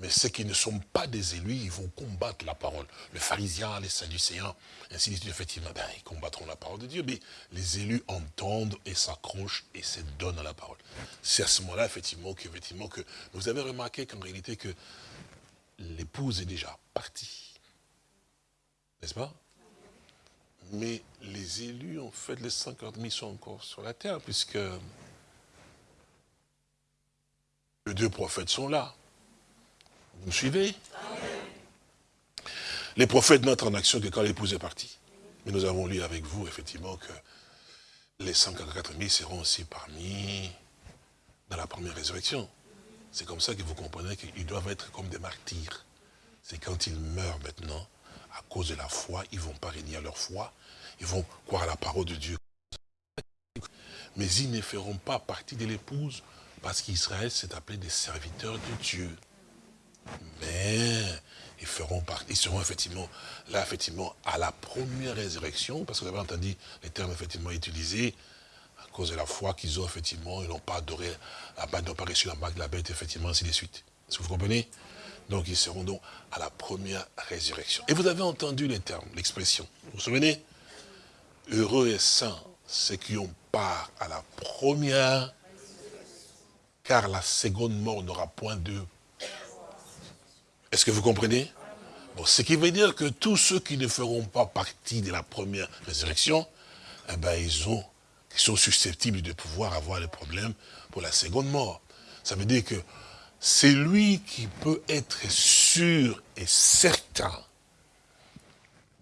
Mais ceux qui ne sont pas des élus, ils vont combattre la parole. Le pharisien, les sadducéens, ainsi de suite, effectivement, ben, ils combattront la parole de Dieu. Mais les élus entendent et s'accrochent et se donnent à la parole. C'est à ce moment-là, effectivement, que, effectivement, que vous avez remarqué qu'en réalité, que l'épouse est déjà partie. N'est-ce pas? Mais les élus, en fait, les 50 000 sont encore sur la terre, puisque les deux prophètes sont là. Vous me suivez? Les prophètes n'entrent en action que quand l'épouse est partie. Mais nous avons lu avec vous, effectivement, que les 144 000 seront aussi parmi dans la première résurrection. C'est comme ça que vous comprenez qu'ils doivent être comme des martyrs. C'est quand ils meurent maintenant, à cause de la foi, ils ne vont pas régner à leur foi, ils vont croire à la parole de Dieu. Mais ils ne feront pas partie de l'épouse, parce qu'Israël s'est appelé des serviteurs de Dieu. Mais ils, feront ils seront effectivement là, effectivement, à la première résurrection, parce que vous avez entendu les termes effectivement utilisés, cause de la foi qu'ils ont, effectivement, ils n'ont pas adoré, ils n'ont pas reçu la de la bête, effectivement, ainsi de suite. Est-ce que vous comprenez? Donc ils seront donc à la première résurrection. Et vous avez entendu les termes, l'expression. Vous vous souvenez? Heureux et saints, ceux qui ont part à la première, car la seconde mort n'aura point de est-ce que vous comprenez? Bon, Ce qui veut dire que tous ceux qui ne feront pas partie de la première résurrection, eh ben, ils, ont, sont susceptibles de pouvoir avoir des problèmes pour la seconde mort. Ça veut dire que c'est lui qui peut être sûr et certain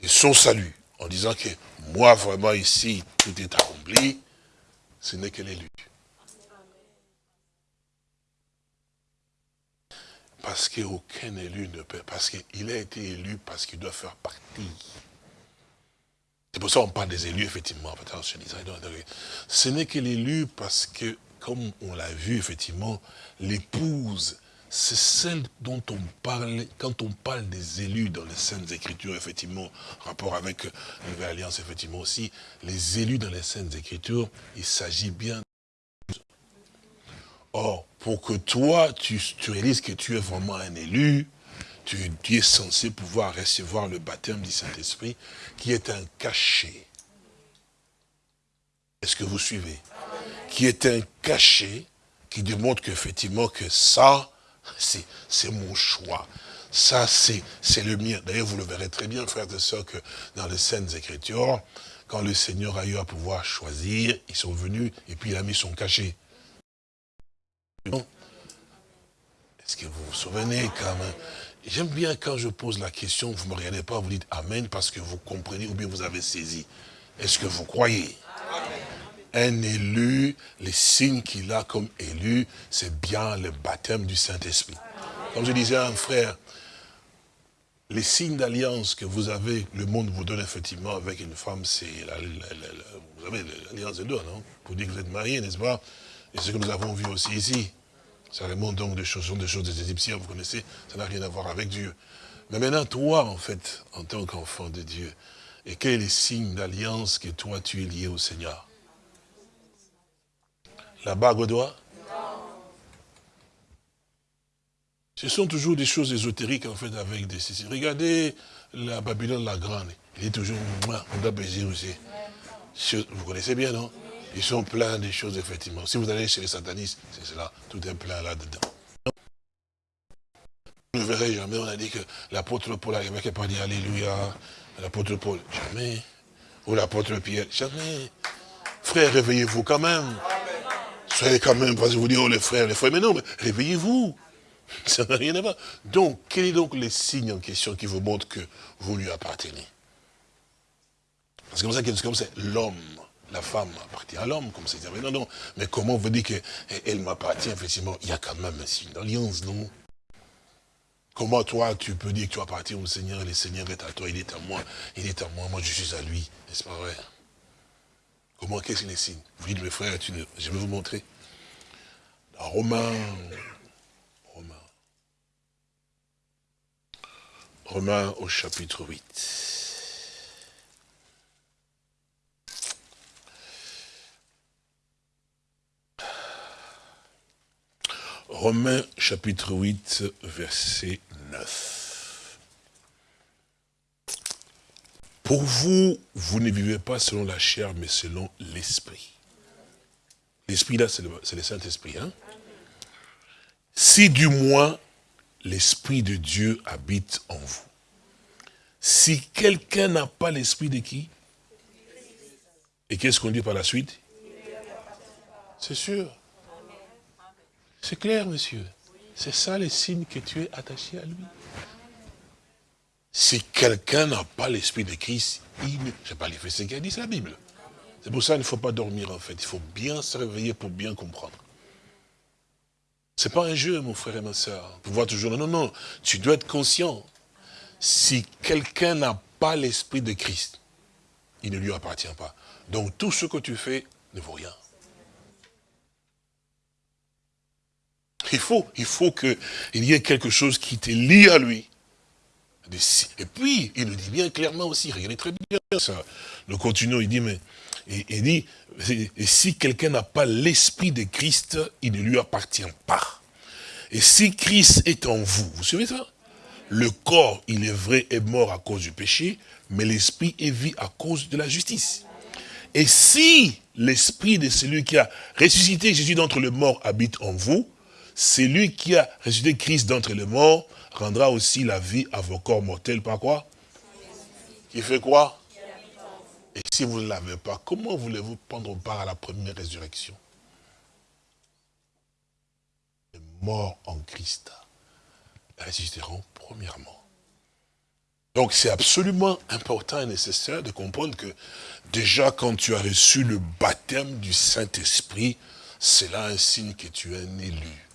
de son salut, en disant que moi, vraiment, ici, tout est accompli, ce n'est que l'élu. Parce qu'aucun élu ne peut, parce qu'il a été élu parce qu'il doit faire partie. C'est pour ça qu'on parle des élus, effectivement. Ce n'est que l'élu parce que, comme on l'a vu, effectivement, l'épouse, c'est celle dont on parle, quand on parle des élus dans les Saintes Écritures, effectivement, rapport avec la Nouvelle Alliance, effectivement aussi, les élus dans les Saintes Écritures, il s'agit bien Or, pour que toi, tu, réalises que tu es vraiment un élu, tu, es censé pouvoir recevoir le baptême du Saint-Esprit, qui est un cachet. Est-ce que vous suivez? Qui est un cachet qui démontre qu'effectivement que ça, c'est mon choix. Ça, c'est le mien. D'ailleurs, vous le verrez très bien, frères et sœurs, que dans les Saintes Écritures, quand le Seigneur a eu à pouvoir choisir, ils sont venus et puis il a mis son cachet. Est-ce que vous vous souvenez quand même J'aime bien quand je pose la question, vous ne me regardez pas, vous dites Amen parce que vous comprenez ou bien vous avez saisi. Est-ce que vous croyez? Un élu, les signes qu'il a comme élu, c'est bien le baptême du Saint-Esprit. Comme je disais à un frère, les signes d'alliance que vous avez, le monde vous donne effectivement avec une femme, c'est vous avez l'alliance de deux, non? Pour dire que vous êtes mariés, n'est-ce pas? Et ce que nous avons vu aussi ici. Ça remonte donc des choses, des choses des Égyptiens, vous connaissez, ça n'a rien à voir avec Dieu. Mais maintenant, toi, en fait, en tant qu'enfant de Dieu, et quel est le signe d'alliance que toi, tu es lié au Seigneur? La bague au doigt? Ce sont toujours des choses ésotériques, en fait, avec des... Regardez la Babylone la Grande. Il est toujours... On doit baiser aussi. Vous connaissez bien, non? Ils sont pleins de choses, effectivement. Si vous allez chez les satanistes, c'est cela, tout est plein là-dedans. Vous ne verrez jamais, on a dit que l'apôtre Paul avait qui pas dit Alléluia, l'apôtre Paul, jamais. Ou l'apôtre Pierre, jamais. Frère, réveillez-vous quand même. Soyez quand même, parce que vous dites, oh les frères, les frères, mais non, mais réveillez-vous. Ça n'a rien à voir. Donc, quel est donc le signe en question qui vous montre que vous lui appartenez? Parce que ça, c'est comme c'est l'homme la femme appartient à l'homme, comme c'est dit. Non, non, mais comment vous dites qu'elle m'appartient, effectivement Il y a quand même un signe d'alliance, non? Comment toi, tu peux dire que tu appartiens au Seigneur, et le Seigneur est à toi, il est à moi, il est à moi, moi je suis à lui, n'est-ce pas vrai? Comment, qu'est-ce que les signes Vous dites, mes frères, je vais vous montrer. Dans Romains, Romains, Romains au chapitre 8. Romains chapitre 8, verset 9. Pour vous, vous ne vivez pas selon la chair, mais selon l'esprit. L'esprit là, c'est le, Saint-Esprit. Hein? Si du moins l'Esprit de Dieu habite en vous. Si quelqu'un n'a pas l'Esprit de qui? Et qu'est-ce qu'on dit par la suite? C'est sûr. C'est clair, monsieur. C'est ça le signe que tu es attaché à lui. Si quelqu'un n'a pas l'esprit de Christ, il ne... Je pas fait ce qu'a dit la Bible. C'est pour ça qu'il ne faut pas dormir en fait. Il faut bien se réveiller pour bien comprendre. Ce n'est pas un jeu, mon frère et ma soeur. voir toujours, non, non, non. Tu dois être conscient. Si quelqu'un n'a pas l'esprit de Christ, il ne lui appartient pas. Donc tout ce que tu fais ne vaut rien. Il faut, il faut qu'il y ait quelque chose qui te lie à lui. Et puis, il nous dit bien clairement aussi, regardez très bien ça. Nous continuons, il dit, mais, il dit, et si quelqu'un n'a pas l'esprit de Christ, il ne lui appartient pas. Et si Christ est en vous, vous savez ça? Le corps, il est vrai, est mort à cause du péché, mais l'esprit est vie à cause de la justice. Et si l'esprit de celui qui a ressuscité Jésus d'entre les morts habite en vous, c'est lui qui a ressuscité Christ d'entre les morts, rendra aussi la vie à vos corps mortels par quoi? Qui fait quoi? Et si vous ne l'avez pas, comment voulez-vous prendre part à la première résurrection? Les morts en Christ ressusciteront premièrement. Donc c'est absolument important et nécessaire de comprendre que déjà quand tu as reçu le baptême du Saint-Esprit, c'est là un signe que tu es un élu.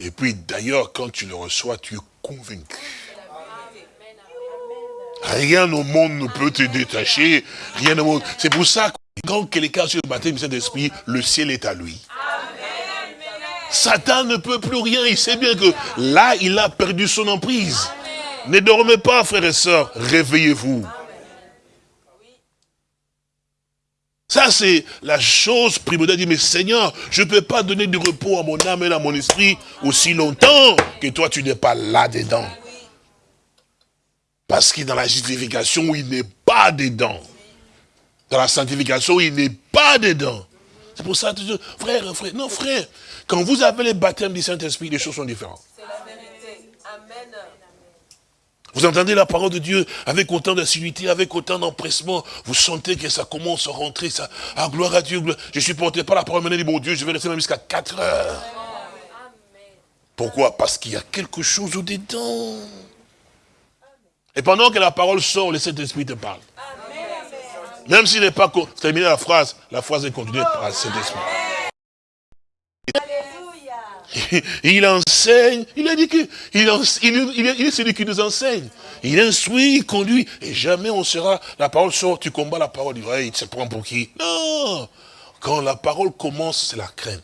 Et puis d'ailleurs, quand tu le reçois, tu es convaincu. Rien au monde ne peut te détacher. Rien au monde. C'est pour ça que quand quelqu'un sur le baptême du Saint-Esprit, le ciel est à lui. Satan ne peut plus rien. Il sait bien que là, il a perdu son emprise. Ne dormez pas, frères et sœurs. Réveillez-vous. Ça, c'est la chose primordiale. Mais Seigneur, je ne peux pas donner du repos à mon âme et à mon esprit aussi longtemps que toi, tu n'es pas là-dedans. Parce que dans la justification, il n'est pas dedans. Dans la sanctification, il n'est pas dedans. C'est pour ça, frère, frère, non frère, quand vous avez les baptêmes du Saint-Esprit, les choses sont différentes. Vous entendez la parole de Dieu avec autant d'assiduité, avec autant d'empressement. Vous sentez que ça commence à rentrer. Ça, ah, gloire à Dieu. Je suis porté par la parole de mon Dieu, je vais rester même jusqu'à 4 heures. Pourquoi? Parce qu'il y a quelque chose au-dedans. Et pendant que la parole sort, le Saint-Esprit te parle. Même s'il n'est pas terminé la phrase, la phrase est continuée par le Saint-Esprit. Il enseigne, il a dit qu'il il, il, est celui qui nous enseigne. Il instruit, il conduit, et jamais on sera, la parole sort, tu combats la parole, il dit, il se prend pour qui? Non Quand la parole commence, c'est la crainte.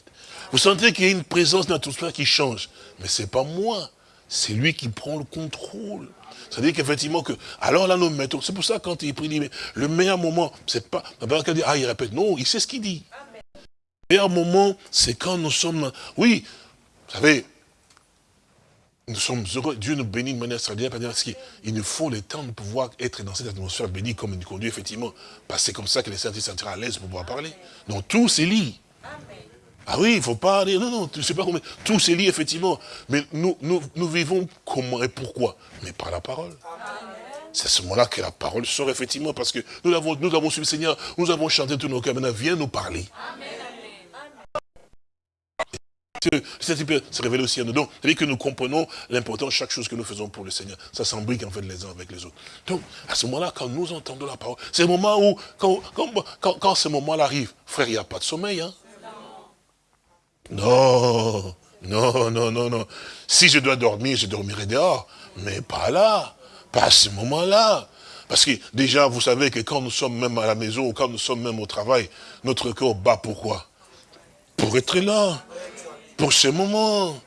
Vous sentez qu'il y a une présence dans tout cela qui change. Mais ce n'est pas moi, c'est lui qui prend le contrôle. C'est-à-dire qu'effectivement que, alors là nous mettons, c'est pour ça quand il prie, mais le meilleur moment, c'est pas, ah il répète, non, il sait ce qu'il dit. Le meilleur moment, c'est quand nous sommes, oui, vous savez, nous sommes heureux, Dieu nous bénit de manière extraordinaire, parce qu'il nous faut le temps de pouvoir être dans cette atmosphère bénie comme il nous conduit, effectivement, parce que c'est comme ça que les saints se sentiront à l'aise pour pouvoir parler. Donc tout c'est lié. Ah oui, il ne faut pas aller, non, non, tu ne sais pas comment, tout c'est lié, effectivement. Mais nous, nous, nous vivons comment et pourquoi? Mais par la parole. C'est à ce moment-là que la parole sort, effectivement, parce que nous avons, nous avons suivi le Seigneur, nous avons chanté tous nos cœurs, maintenant viens nous parler. Amen se révéler aussi nous. Donc, c'est-à-dire que nous comprenons l'importance de chaque chose que nous faisons pour le Seigneur. Ça s'embrique en fait les uns avec les autres. Donc, à ce moment-là, quand nous entendons la parole, c'est le moment où, quand, quand, ce moment-là arrive, frère, il n'y a pas de sommeil. Hein? Non, non, non, non, non. Si je dois dormir, je dormirai dehors. Mais pas là, pas à ce moment-là. Parce que déjà, vous savez que quand nous sommes même à la maison, ou quand nous sommes même au travail, notre cœur bat pourquoi? Pour être là pour ce moment.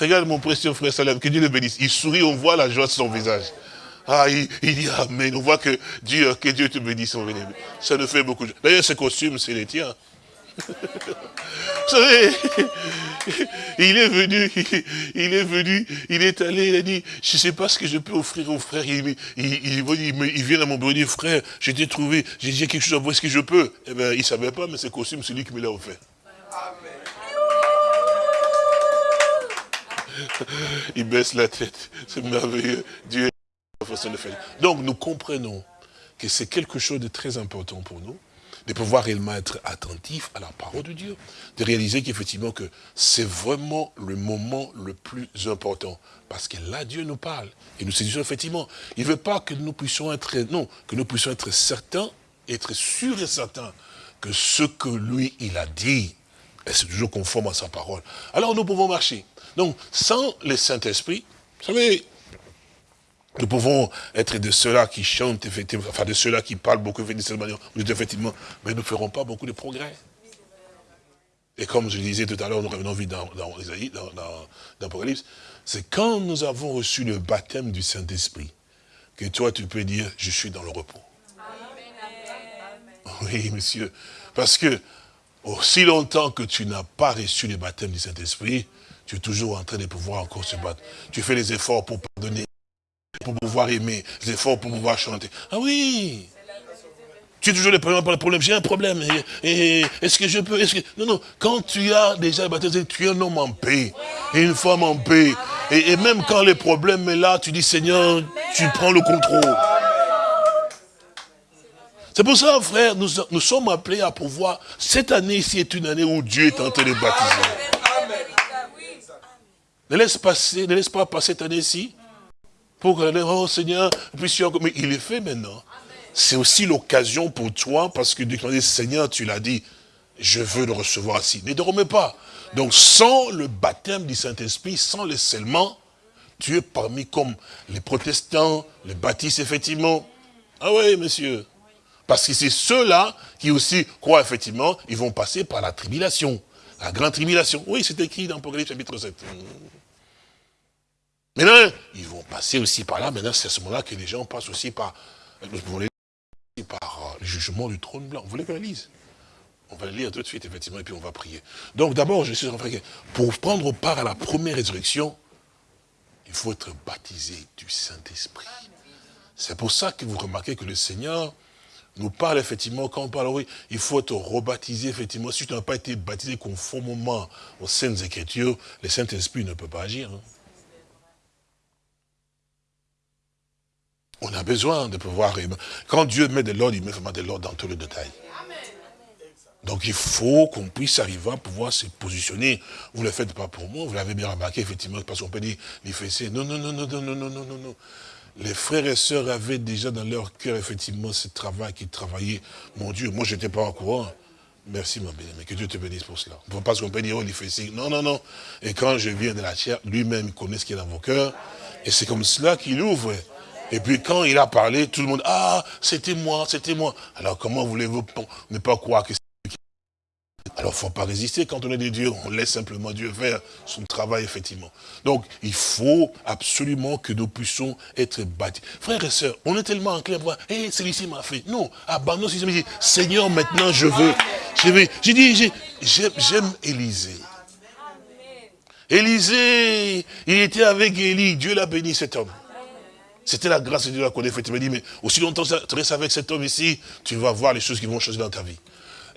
Regarde mon précieux frère Salem, que Dieu le bénisse. Il sourit, on voit la joie sur son visage. Ah, il, dit Amen. On voit que Dieu, que Dieu te bénisse. Ça nous fait beaucoup. D'ailleurs, ce costume, c'est les tiens. Vous savez, il est venu, il est venu, il est allé, il a dit, je ne sais pas ce que je peux offrir aux frères. Il, il, vient à mon bureau, il dit, frère, j'ai trouvé, j'ai dit quelque chose à vous, est-ce que je peux? Eh bien, il ne savait pas, mais ce costume, c'est lui qui me l'a offert. Il baisse la tête. C'est merveilleux. Dieu est Donc nous comprenons que c'est quelque chose de très important pour nous, de pouvoir réellement être attentif à la parole de Dieu, de réaliser qu'effectivement que c'est vraiment le moment le plus important. Parce que là, Dieu nous parle. Et nous disons effectivement, il ne veut pas que nous puissions être, non, que nous puissions être certains, être sûrs et certains que ce que lui, il a dit, c'est toujours conforme à sa parole. Alors nous pouvons marcher. Donc, sans le Saint-Esprit, vous savez, nous pouvons être de ceux-là qui chantent, effectivement, enfin de ceux-là qui parlent beaucoup de cette manière, effectivement, mais nous ne ferons pas beaucoup de progrès. Et comme je disais tout à l'heure, nous revenons vite dans, dans, dans l'Apocalypse, c'est quand nous avons reçu le baptême du Saint-Esprit, que toi tu peux dire, je suis dans le repos. Oui, monsieur. Parce que, aussi longtemps que tu n'as pas reçu le baptême du Saint-Esprit, tu es toujours en train de pouvoir encore se battre. Tu fais les efforts pour pardonner, pour pouvoir aimer, les efforts pour pouvoir chanter. Ah oui tu es toujours le problème par le problème. J'ai un problème. Est-ce que je peux. Non, non. Quand tu as déjà baptisé, tu es un homme en paix. Et une femme en paix. Et, même quand le problème est là, tu dis, Seigneur, tu prends le contrôle. C'est pour ça, frère, nous, nous sommes appelés à pouvoir... Cette année-ci est une année où Dieu est en train de baptiser. Ne laisse, passer, ne laisse pas passer cette année-ci. Pour que, oh Seigneur, puissions... Mais il est fait maintenant. C'est aussi l'occasion pour toi, parce que Dieu Seigneur, tu l'as dit, je veux le recevoir ici. Ne dormez pas. Donc, sans le baptême du Saint-Esprit, sans le scellement, tu es parmi comme les protestants, les baptistes, effectivement. Ah oui, monsieur. Parce que c'est ceux-là qui aussi croient, effectivement, ils vont passer par la tribulation. La grande tribulation. Oui, c'est écrit dans Apocalypse chapitre 7. Maintenant, ils vont passer aussi par là. Maintenant, c'est à ce moment-là que les gens passent aussi par, par le jugement du trône blanc. Vous voulez qu'on lise On va le lire tout de suite, effectivement, et puis on va prier. Donc d'abord, je suis en train de pour prendre part à la première résurrection, il faut être baptisé du Saint-Esprit. C'est pour ça que vous remarquez que le Seigneur nous parle effectivement, quand on parle, oui, il faut être rebaptisé, effectivement. Si tu n'as pas été baptisé conformément aux Saintes Écritures, le Saint-Esprit ne peut pas agir. Hein. On a besoin de pouvoir... Quand Dieu met de l'ordre, il met vraiment de l'ordre dans tous les détails. Donc il faut qu'on puisse arriver à pouvoir se positionner. Vous ne le faites pas pour moi, vous l'avez bien remarqué, effectivement, parce qu'on peut dire, les fessées. Non, non, non, non, non, non, non, non, non, non. Les frères et sœurs avaient déjà dans leur cœur, effectivement, ce travail qui travaillait. Mon Dieu, moi, je n'étais pas au courant. Merci, mon bien mais que Dieu te bénisse pour cela. Parce qu'on peut dire, oh, les fessées. Non, non, non. Et quand je viens de la chair, lui-même connaît ce qui est dans vos cœurs. Et c'est comme cela qu'il ouvre. Et puis quand il a parlé, tout le monde, ah, c'était moi, c'était moi. Alors comment voulez-vous ne pas croire que alors, il ne faut pas résister quand on est des dieux. On laisse simplement Dieu faire son travail, effectivement. Donc, il faut absolument que nous puissions être bâtis. Frères et sœurs, on est tellement enclin à voir, hé, celui-ci m'a fait. Non, abandonne ce dit, Seigneur, maintenant, je veux. Je vais. J'ai dit, j'aime Élisée. Élisée, il était avec Élie. Dieu l'a béni, cet homme. C'était la grâce de Dieu a fait. Il m'a dit, mais aussi longtemps que tu restes avec cet homme ici, tu vas voir les choses qui vont changer dans ta vie.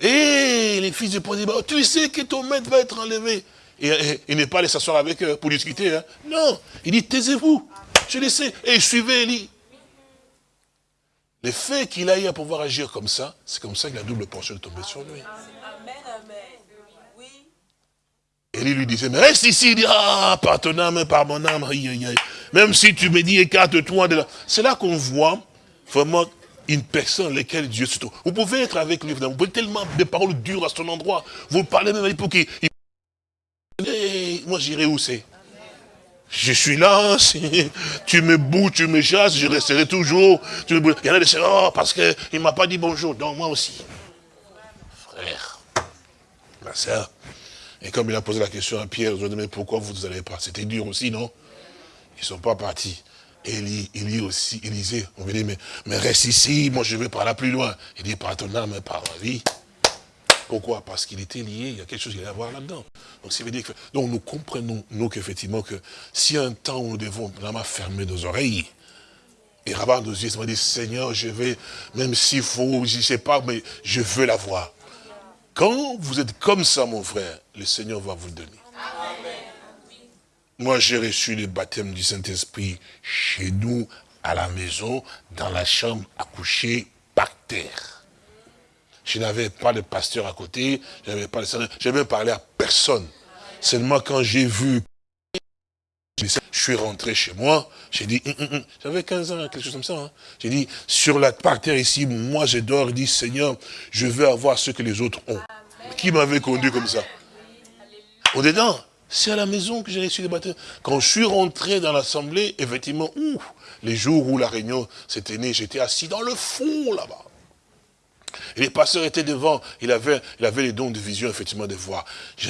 Et les fils du disent, tu sais que ton maître va être enlevé. Et, il n'est pas allé s'asseoir avec eux pour discuter. Hein. Non, il dit, taisez-vous, je le sais. Et suivez Élie. Le fait qu'il aille à pouvoir agir comme ça, c'est comme ça que la double portion est tombée sur lui. Amen, amen. Élie lui disait, mais reste ici, il dit, ah, par ton âme, par mon âme, même si tu me dis, écarte-toi de là. C'est là qu'on voit vraiment une personne laquelle Dieu se trouve. Vous pouvez être avec lui, vous pouvez tellement des paroles dures à son endroit. Vous parlez même pour qu'il... moi j'irai où c'est? Je suis là, tu me bouts, tu me chasses, je resterai toujours. Il y en a des oh, parce qu'il ne m'a pas dit bonjour. Donc moi aussi. Frère, ma soeur. Et comme il a posé la question à Pierre, je lui ai dit, mais pourquoi vous n'allez pas C'était dur aussi, non? Ils ne sont pas partis. Élie, Élie aussi, Élisée, on veut dire, mais, mais reste ici, moi je vais par là plus loin. Il dit, par ton âme, par ma vie. Pourquoi? Parce qu'il était lié, il y a quelque chose qui allait avoir là-dedans. Donc, donc nous comprenons, nous, qu'effectivement, que si un temps où nous devons vraiment fermer nos oreilles, et rabat nos yeux, va dire, Seigneur, je vais, même s'il faut, je ne sais pas, mais je veux la voir. Quand vous êtes comme ça, mon frère, le Seigneur va vous le donner. Moi, j'ai reçu le baptême du Saint-Esprit chez nous, à la maison, dans la chambre, à coucher, par terre. Je n'avais pas de pasteur à côté, je n'avais pas de je n'avais parlé à personne. Seulement quand j'ai vu, je suis rentré chez moi, j'ai dit, hum, hum, hum. j'avais 15 ans, quelque chose comme ça. Hein. J'ai dit, sur la par terre ici, moi je dors, dis, Seigneur, je veux avoir ce que les autres ont. Qui m'avait conduit comme ça? Au-dedans, c'est à la maison que j'ai reçu le baptême. Quand je suis rentré dans l'assemblée, effectivement, les jours où la réunion s'était née, j'étais assis dans le fond là-bas. Et les pasteurs étaient devant, il avait, il avait les dons de vision, effectivement, de voir.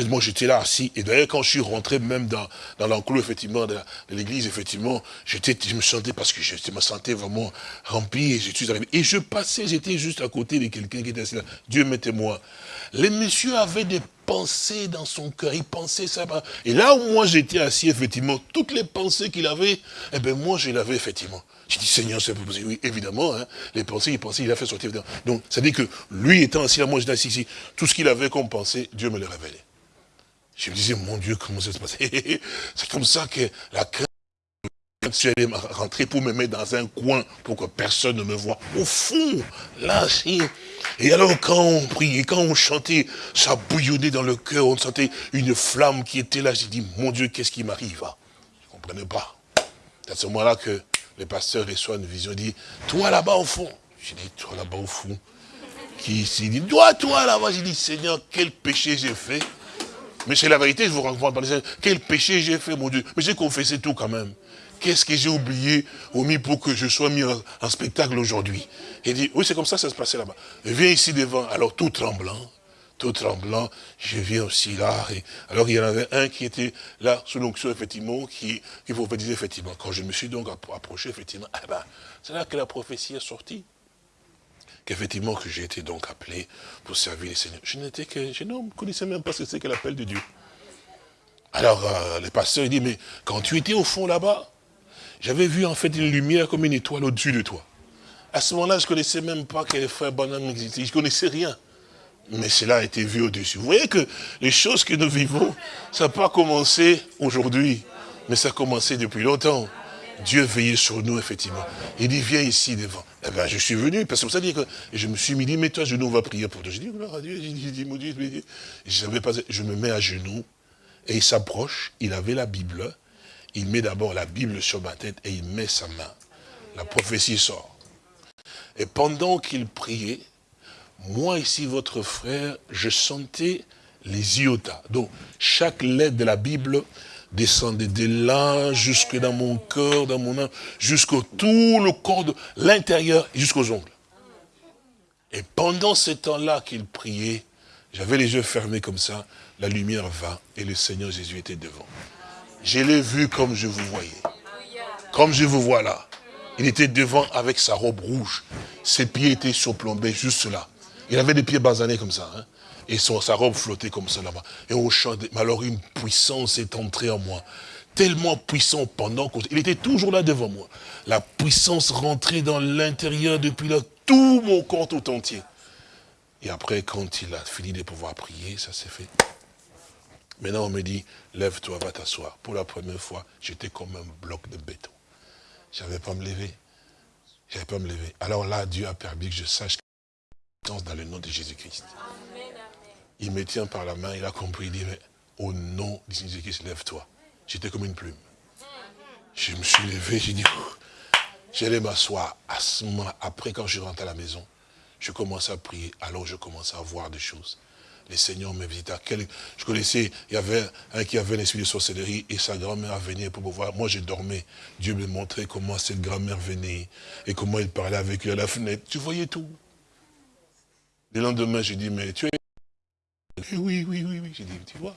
Moi, j'étais là assis, et d'ailleurs, quand je suis rentré même dans, dans l'enclos, effectivement, de l'église, effectivement, j'étais, je me sentais, parce que je me sentais vraiment rempli, et je suis arrivé. Et je passais, j'étais juste à côté de quelqu'un qui était assis là. Dieu m'était moi. Les messieurs avaient des pensées dans son cœur, il pensait ça. Et là où moi j'étais assis, effectivement, toutes les pensées qu'il avait, eh bien moi je l'avais effectivement. J'ai dit, Seigneur, c'est possible. Oui, évidemment, hein, les pensées, il pensait, il a fait sortir. Donc, ça dit que lui étant assis là, moi j'étais assis ici, tout ce qu'il avait comme pensée, Dieu me le révélait. Je me disais, mon Dieu, comment ça se passe? C'est comme ça que la crainte suis allé rentrer pour me mettre dans un coin pour que personne ne me voit. Au fond, là, si. Et alors, quand on priait, quand on chantait, ça bouillonnait dans le cœur, on sentait une flamme qui était là. J'ai dit, mon Dieu, qu'est-ce qui m'arrive hein? Je ne comprenais pas. C'est à ce moment-là que le pasteur reçoit une vision, il dit, toi là-bas au fond. J'ai dit, toi là-bas au fond? Qui s'est dit, toi, toi là-bas. J'ai dit, Seigneur, quel péché j'ai fait. Mais c'est la vérité, je vous rencontre quel péché j'ai fait, mon Dieu. Mais j'ai confessé tout quand même. Qu'est-ce que j'ai oublié, omis pour que je sois mis en, spectacle aujourd'hui? Il dit, oui, c'est comme ça ça se passait là-bas. Viens ici devant. Alors, tout tremblant, tout tremblant, je viens aussi là. Alors, il y en avait un qui était là, sous l'onction, effectivement, qui, qui dire, effectivement. Quand je me suis donc approché, effectivement, eh ben, c'est là que la prophétie est sortie. Qu'effectivement, que j'ai été donc appelé pour servir les seigneurs. Je n'étais que, je ne connaissais même pas ce que c'est que l'appel de Dieu. Alors, euh, le pasteur, il dit, mais quand tu étais au fond là-bas, j'avais vu en fait une lumière comme une étoile au-dessus de toi. À ce moment-là, je ne connaissais même pas que les frères Bonham existaient. Je ne connaissais rien. Mais cela a été vu au-dessus. Vous voyez que les choses que nous vivons, ça n'a pas commencé aujourd'hui, mais ça a commencé depuis longtemps. Dieu veillait sur nous, effectivement. Il dit, viens ici devant. Eh bien, je suis venu, parce que ça dit que je me suis mis, dit, mets-toi à genoux, on va prier pour toi. Je dis, gloire à Dieu, mon Dieu, je, pas, je me mets à genoux, et il s'approche, il avait la Bible, il met d'abord la Bible sur ma tête, et il met sa main. La prophétie sort. Et pendant qu'il priait, moi ici, votre frère, je sentais les iotas. Donc, chaque lettre de la Bible descendait de là, jusque dans mon cœur, dans mon âme, jusqu'au tout le corps, de l'intérieur, jusqu'aux ongles. Et pendant ce temps-là qu'il priait, j'avais les yeux fermés comme ça, la lumière va et le Seigneur Jésus était devant. Je l'ai vu comme je vous voyais. Comme je vous vois là. Il était devant avec sa robe rouge. Ses pieds étaient surplombés juste là. Il avait des pieds basanés comme ça. Hein. Et sa robe flottait comme ça là-bas. Et on chantait. Mais alors une puissance est entrée en moi. Tellement puissant pendant qu'il était toujours là devant moi. La puissance rentrait dans l'intérieur depuis là, tout mon corps tout entier. Et après, quand il a fini de pouvoir prier, ça s'est fait. Maintenant, on me dit, lève-toi, va t'asseoir. Pour la première fois, j'étais comme un bloc de béton. Je n'avais pas me lever. Je n'avais pas me lever. Alors là, Dieu a permis que je sache dans le nom de Jésus-Christ. Il me tient par la main, il a compris, il dit, mais au nom de Jésus-Christ, lève-toi. J'étais comme une plume. Je me suis levé, j'ai dit, j'allais m'asseoir. À ce moment après, quand je rentre à la maison, je commence à prier. Alors je commence à voir des choses. Le Seigneur me visita. Je connaissais, il y avait un qui avait un esprit de sorcellerie et sa grand-mère venait pour me voir. Moi, je dormais. Dieu me montrait comment cette grand-mère venait et comment il parlait avec lui à la fenêtre. Tu voyais tout. Le lendemain, j'ai dit, mais tu es... Oui, oui, oui, oui. J'ai dit, tu vois.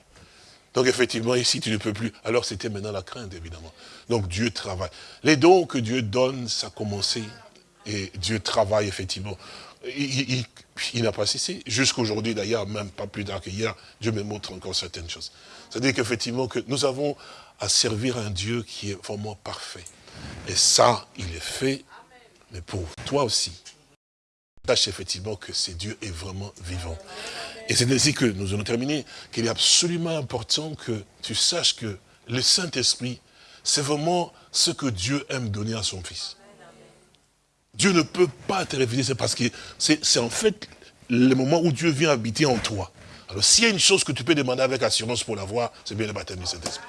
Donc effectivement, ici, tu ne peux plus. Alors c'était maintenant la crainte, évidemment. Donc Dieu travaille. Les dons que Dieu donne, ça a commencé. Et Dieu travaille, effectivement. Il, n'a pas cessé. Jusqu'aujourd'hui, d'ailleurs, même pas plus tard qu'hier, Dieu me montre encore certaines choses. C'est-à-dire qu'effectivement, que nous avons à servir un Dieu qui est vraiment parfait. Et ça, il est fait, mais pour toi aussi sache effectivement que ce Dieu est vraiment vivant. Et c'est ainsi que nous allons terminer, qu'il est absolument important que tu saches que le Saint-Esprit, c'est vraiment ce que Dieu aime donner à son Fils. Dieu ne peut pas te révéler, c'est parce que c'est en fait le moment où Dieu vient habiter en toi. Alors s'il y a une chose que tu peux demander avec assurance pour l'avoir, c'est bien le baptême du Saint-Esprit.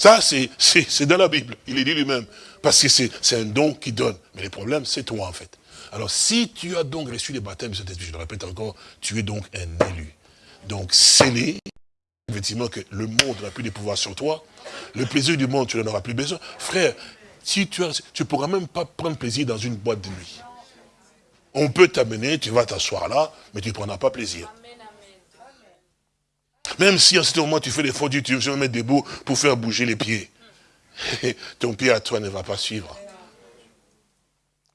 Ça, c'est dans la Bible. Il est dit lui-même. Parce que c'est un don qui donne. Mais le problème, c'est toi, en fait. Alors, si tu as donc reçu le baptême de Saint-Esprit, je le répète encore, tu es donc un élu. Donc, scellé, effectivement, que le monde n'a plus de pouvoir sur toi. Le plaisir du monde, tu n'en auras plus besoin. Frère, si tu ne tu pourras même pas prendre plaisir dans une boîte de nuit. On peut t'amener, tu vas t'asseoir là, mais tu ne prendras pas plaisir. Même si en ce moment tu fais des fondus, tu veux mettre debout pour faire bouger les pieds. Ton pied à toi ne va pas suivre.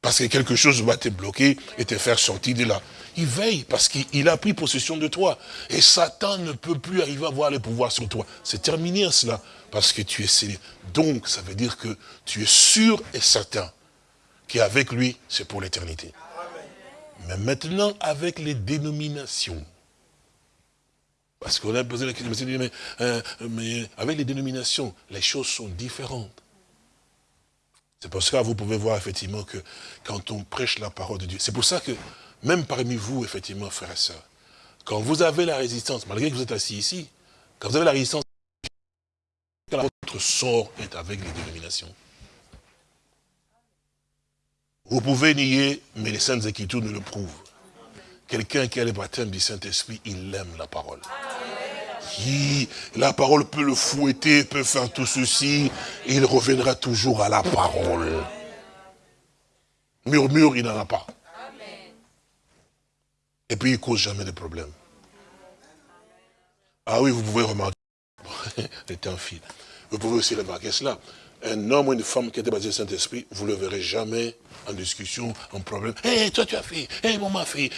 Parce que quelque chose va te bloquer et te faire sortir de là. Il veille parce qu'il a pris possession de toi. Et Satan ne peut plus arriver à avoir le pouvoir sur toi. C'est terminé cela, parce que tu es scellé. Donc, ça veut dire que tu es sûr et certain qu'avec lui, c'est pour l'éternité. Mais maintenant, avec les dénominations, parce qu'on a posé la question, mais, euh, mais avec les dénominations, les choses sont différentes. C'est pour ça que vous pouvez voir effectivement que quand on prêche la parole de Dieu, c'est pour ça que même parmi vous, effectivement, frères et sœurs, quand vous avez la résistance, malgré que vous êtes assis ici, quand vous avez la résistance, votre sort est avec les dénominations. Vous pouvez nier, mais les Saintes Écritures nous le prouvent. Quelqu'un qui a le baptême du Saint-Esprit, il aime la parole. la parole peut le fouetter, peut faire tout ceci, et il reviendra toujours à la parole. Murmure, il n'en a pas. Et puis il ne cause jamais de problème. Ah oui, vous pouvez remarquer, c'est un fil. Vous pouvez aussi remarquer cela. Un homme ou une femme qui était basé sur Saint-Esprit, vous ne le verrez jamais en discussion, en problème. Hé, toi tu as fait, hé, moi m'a fait.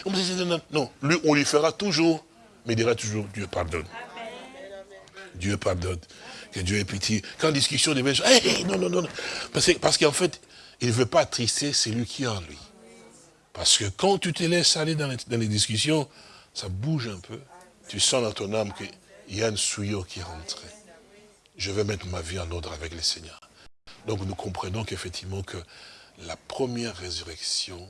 Non, lui, on lui fera toujours, mais il dira toujours, Dieu pardonne. Dieu pardonne. Que Dieu ait pitié. Quand discussion devient, hé, non, non, non. Parce qu'en fait, il ne veut pas attrister celui qui est en lui. Parce que quand tu te laisses aller dans les, discussions, ça bouge un peu. Tu sens dans ton âme qu'il y a une souillure qui est rentrée. Je vais mettre ma vie en ordre avec le Seigneur. Donc nous comprenons qu'effectivement que la première résurrection,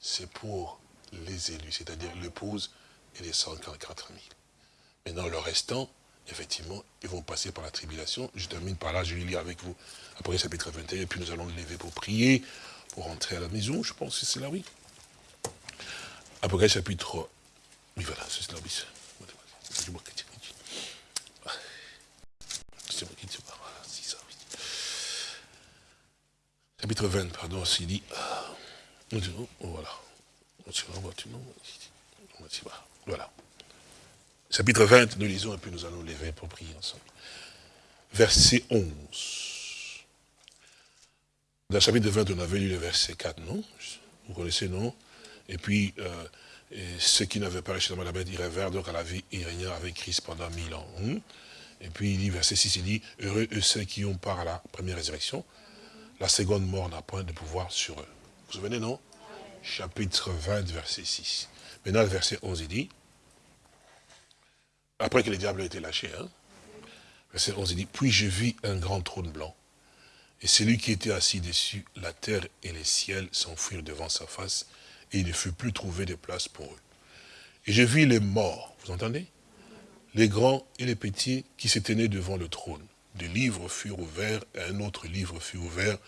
c'est pour les élus, c'est-à-dire l'épouse et les 144 000. Maintenant, le restant, effectivement, ils vont passer par la tribulation. Je termine par là, je vais lire avec vous après chapitre 21, et puis nous allons lever pour prier, pour rentrer à la maison, je pense que c'est là, oui. Après chapitre... Oui, voilà, c'est là, oui. C'est moi qui C'est moi qui Chapitre 20, pardon, s'il dit... Voilà. Voilà. Chapitre 20, nous lisons et puis nous allons lever pour prier ensemble. Verset 11. Dans le chapitre 20, on avait lu le verset 4, non? Vous connaissez, non? Et puis, euh, ceux qui n'avaient pas reçu la bête vers donc à la vie, ils régnèrent avec Christ pendant mille ans. Et puis, il dit, verset 6, il dit, heureux eux ceux qui ont part à la première résurrection. La seconde mort n'a point de pouvoir sur eux. Vous vous souvenez, non? Chapitre 20, verset 6. Maintenant, le verset 11, il dit, après que le diable a été lâché, hein, verset 11, il dit, puis je vis un grand trône blanc, et celui qui était assis dessus, la terre et les ciels s'enfuirent devant sa face, et il ne fut plus trouvé de place pour eux. Et je vis les morts, vous entendez? Les grands et les petits qui s'étaient nés devant le trône. Des livres furent ouverts, un autre livre fut ouvert,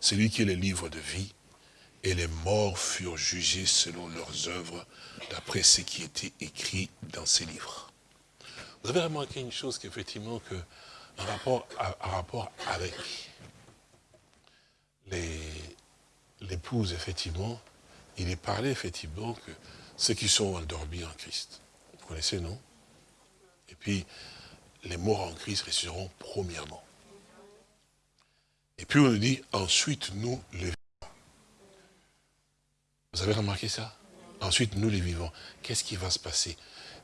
celui qui est le livre de vie. Et les morts furent jugés selon leurs œuvres, d'après ce qui était écrit dans ces livres. Vous avez remarqué une chose qu'effectivement, que, en rapport, en rapport avec l'épouse, effectivement, il est parlé, effectivement, que ceux qui sont endormis en Christ, vous connaissez, non? Et puis, les morts en Christ resteront premièrement. Et puis on nous dit, ensuite nous les vivons. Vous avez remarqué ça? Ensuite nous les vivons. Qu'est-ce qui va se passer?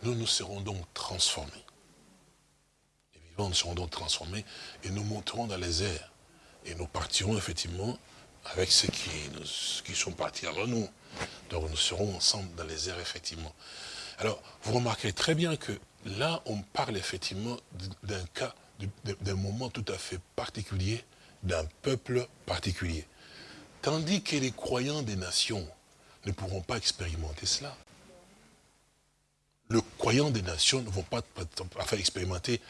Nous nous serons donc transformés. Les vivants nous serons donc transformés et nous monterons dans les airs. Et nous partirons effectivement avec ceux qui, qui sont partis avant nous. Donc nous serons ensemble dans les airs, effectivement. Alors, vous remarquez très bien que là, on parle effectivement d'un cas, d'un moment tout à fait particulier, d'un peuple particulier. Tandis que les croyants des nations ne pourront pas expérimenter cela. Les croyants des nations ne vont pas, faire expérimenter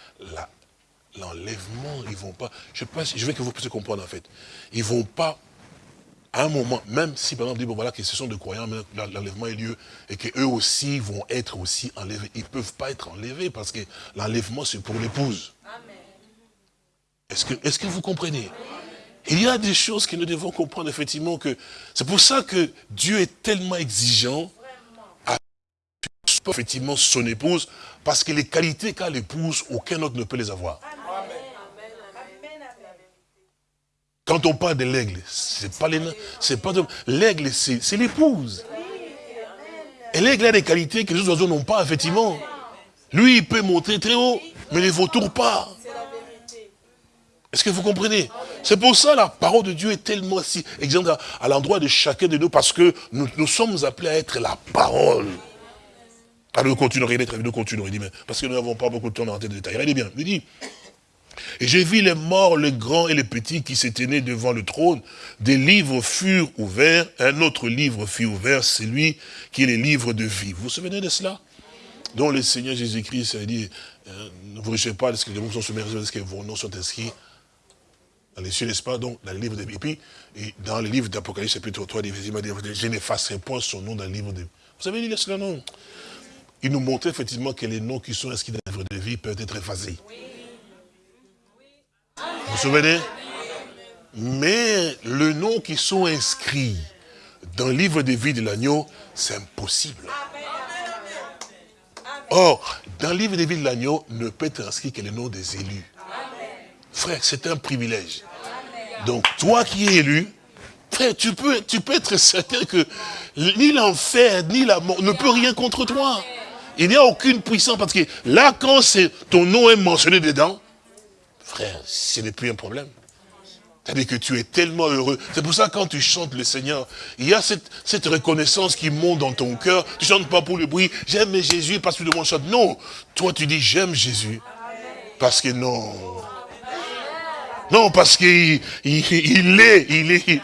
l'enlèvement, vont pas, je, je veux que vous puissiez comprendre en fait, ils vont pas à un moment, même si par exemple, dit, bon voilà, que ce sont des croyants, l'enlèvement ait lieu, et qu'eux aussi vont être aussi enlevés, ils ne peuvent pas être enlevés, parce que l'enlèvement, c'est pour l'épouse. Est-ce que, est que vous comprenez? Il y a des choses que nous devons comprendre, effectivement, que c'est pour ça que Dieu est tellement exigeant à effectivement son épouse, parce que les qualités qu'a l'épouse, aucun autre ne peut les avoir. Quand on parle de l'aigle, c'est pas l'aigle, c'est l'épouse. Et l'aigle a des qualités que les autres oiseaux n'ont pas, effectivement. Lui, il peut monter très haut, mais les vautours pas. Est-ce que vous comprenez? C'est pour ça la parole de Dieu est tellement si exemple à, l'endroit de chacun de nous, parce que nous, sommes appelés à être la parole. Alors nous continuerons, nous continuerons, il dit, mais parce que nous n'avons pas beaucoup de temps dans de détails. Regardez bien, il dit, et j'ai vu les morts, les grands et les petits qui s'étaient nés devant le trône. Des livres furent ouverts, un autre livre fut ouvert, celui qui est le livre de vie. Vous vous souvenez de cela? Dont le Seigneur Jésus-Christ a dit, euh, ne vous richez pas de ce que les noms sont submergés, de ce que vos noms sont inscrits dans les cieux, n'est-ce pas? Donc, dans le livre de vie. Et dans le livre d'Apocalypse, chapitre 3, il m'a dit, je n'effacerai point son nom dans le livre de. Vous avez lu cela, non? Il nous montrait effectivement que les noms qui sont inscrits dans le livre de vie peuvent être effacés. Vous vous souvenez? Mais le nom qui sont inscrits dans le livre de vie de l'agneau, c'est impossible. Or, dans le livre de vie de l'agneau, ne peut être inscrit que le nom des élus. Frère, c'est un privilège. Donc, toi qui es élu, frère, tu peux, tu peux être certain que ni l'enfer, ni la mort ne peut rien contre toi. Il n'y a aucune puissance, parce que là, quand ton nom est mentionné dedans, Frère, ce n'est plus un problème. C'est-à-dire que tu es tellement heureux. C'est pour ça quand tu chantes le Seigneur, il y a cette, reconnaissance qui monte dans ton cœur. Tu chantes pas pour le bruit, j'aime Jésus parce que le monde chante. Non, toi tu dis j'aime Jésus. Parce que non. Non, parce qu'il il, il, est, il est.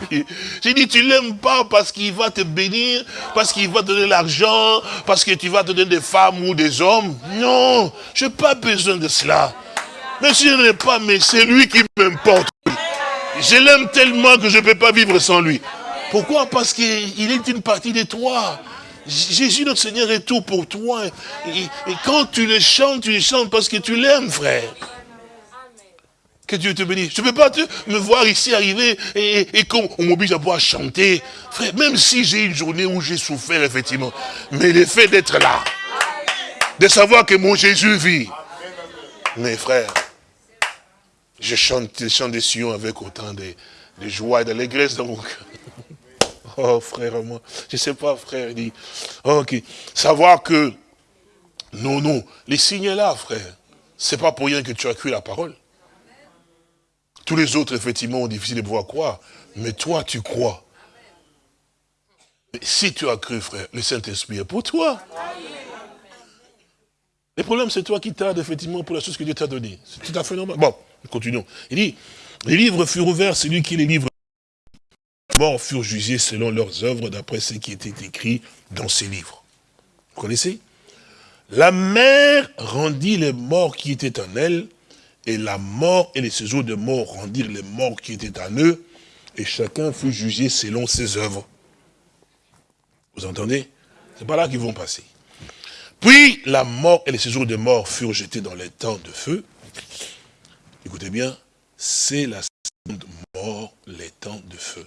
J'ai dit, tu l'aimes pas parce qu'il va te bénir, parce qu'il va te donner l'argent, parce que tu vas te donner des femmes ou des hommes. Non, je n'ai pas besoin de cela. Mais si je n'ai pas, mais c'est lui qui m'importe. Je l'aime tellement que je ne peux pas vivre sans lui. Pourquoi? Parce qu'il est une partie de toi. Jésus notre Seigneur est tout pour toi. Et, quand tu le chantes, tu le chantes parce que tu l'aimes, frère. Que Dieu te bénisse. Je ne peux pas te, me voir ici arriver et, et qu'on m'oblige à pouvoir chanter. Frère, même si j'ai une journée où j'ai souffert, effectivement. Mais le fait d'être là, de savoir que mon Jésus vit. Mes frères, je chante le chant des Sion avec autant de, joie et d'allégresse dans mon cœur. Oh, frère, moi, je ne sais pas, frère, il dit, ok, savoir que, non, non, les signes là, frère, c'est pas pour rien que tu as cru la parole. Tous les autres, effectivement, ont difficile de pouvoir croire, mais toi, tu crois. si tu as cru, frère, le Saint-Esprit est pour toi. Le problème, c'est toi qui tardes, effectivement, pour la chose que Dieu t'a donnée. C'est tout à fait normal. Bon. Continuons. Il dit, les livres furent ouverts, celui qui les livres morts furent jugés selon leurs œuvres, d'après ce qui était écrit dans ces livres. Vous connaissez? La mer rendit les morts qui étaient en elle, et la mort et les séjours de mort rendirent les morts qui étaient en eux, et chacun fut jugé selon ses œuvres. Vous entendez? C'est pas là qu'ils vont passer. Puis la mort et les séjours de mort furent jetés dans les temps de feu. Écoutez bien, c'est la seconde mort, les temps de feu.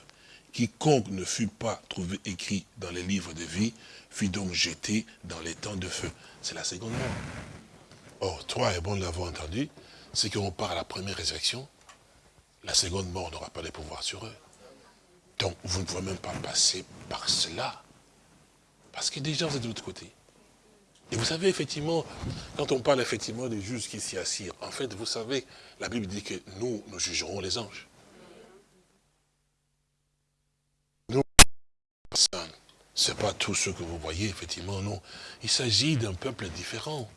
Quiconque ne fut pas trouvé écrit dans les livres de vie, fut donc jeté dans les temps de feu. C'est la seconde mort. Or, toi et bon l'avoir entendu, c'est qu'on part à la première résurrection, la seconde mort n'aura pas de pouvoir sur eux. Donc, vous ne pouvez même pas passer par cela. Parce que déjà, vous êtes de l'autre côté. Et vous savez, effectivement, quand on parle effectivement des juges qui s'y assirent, en fait, vous savez, la Bible dit que nous, nous jugerons les anges. Nous, ce n'est pas tout ce que vous voyez, effectivement, non. Il s'agit d'un peuple différent.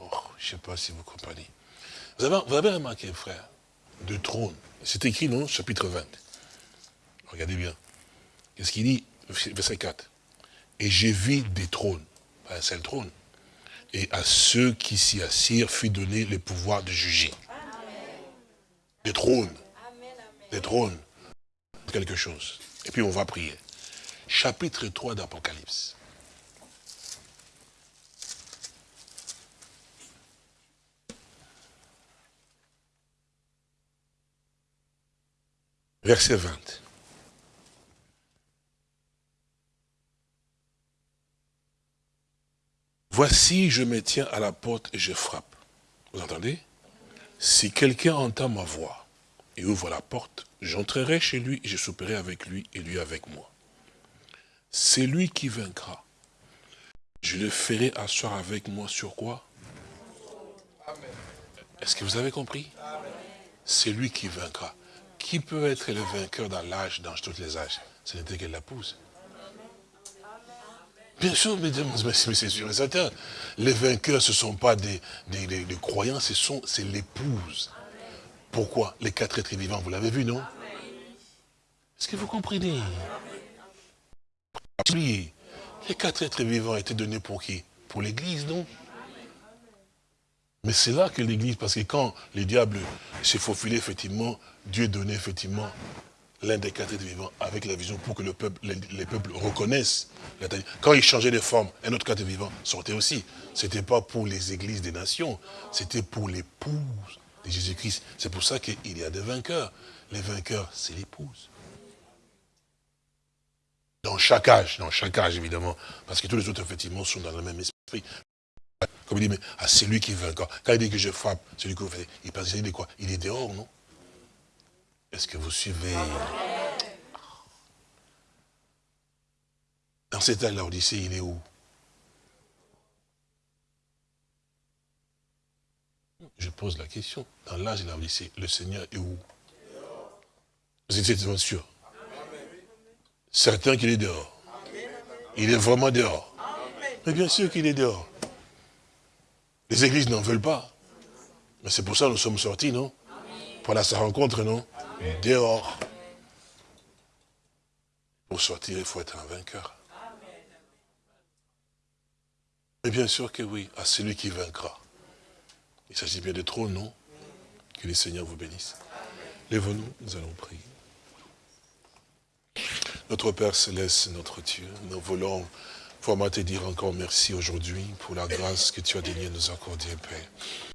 Oh, je ne sais pas si vous comprenez. Vous avez, vous avez remarqué, frère, de trône. C'est écrit, non, chapitre 20. Regardez bien. Qu'est-ce qu'il dit Verset 4. Et j'ai vu des trônes un seul trône. Et à ceux qui s'y assirent fut donné le pouvoir de juger. Des trônes. Des trônes. Quelque chose. Et puis on va prier. Chapitre 3 d'Apocalypse. Verset 20. Voici, je me tiens à la porte et je frappe. Vous entendez? Si quelqu'un entend ma voix et ouvre la porte, j'entrerai chez lui et je souperai avec lui et lui avec moi. C'est lui qui vaincra. Je le ferai asseoir avec moi sur quoi? Est-ce que vous avez compris? C'est lui qui vaincra. Qui peut être le vainqueur dans l'âge, dans tous les âges? Ce n'était que l'épouse. Bien sûr, mesdames, sûr et certain. Les vainqueurs, ce ne sont pas des, croyants, c'est l'épouse. Pourquoi? Les quatre êtres vivants, vous l'avez vu, non? Est-ce que vous comprenez? Les quatre êtres vivants étaient donnés pour qui? Pour l'Église, non? Mais c'est là que l'Église, parce que quand les diables s'est faufilé, effectivement, Dieu donnait effectivement l'un des quatre êtres vivants avec la vision pour que le peuple, les, peuples reconnaissent. Quand il changeait de forme, un autre quatre vivant sortait aussi. Ce n'était pas pour les églises des nations, c'était pour l'épouse de Jésus-Christ. C'est pour ça qu'il y a des vainqueurs. Les vainqueurs, c'est l'épouse. Dans chaque âge, dans chaque âge évidemment, parce que tous les autres effectivement sont dans le même esprit. Comme il dit, mais à celui qui encore. Quand il dit que je frappe, celui qui fait, il pense, il dit quoi? Il est dehors, non? Est-ce que vous suivez Dans cet âge, l'Odyssée, il est où Je pose la question. Dans l'âge de l'Odyssée, le Seigneur est où Vous êtes tellement sûr. Certain qu'il est dehors. Il est vraiment dehors. Mais bien sûr qu'il est dehors. Les églises n'en veulent pas. Mais c'est pour ça que nous sommes sortis, non? Pour aller sa rencontre, non? Dehors. Pour sortir, il faut être un vainqueur. Mais bien sûr que oui, à celui qui vaincra. Il s'agit bien de trop, non Que les Seigneurs vous bénissent. Lève-nous, nous allons prier. Notre Père Céleste, notre Dieu, nous voulons vraiment te dire encore merci aujourd'hui pour la grâce que tu as daigné nous accorder, Père.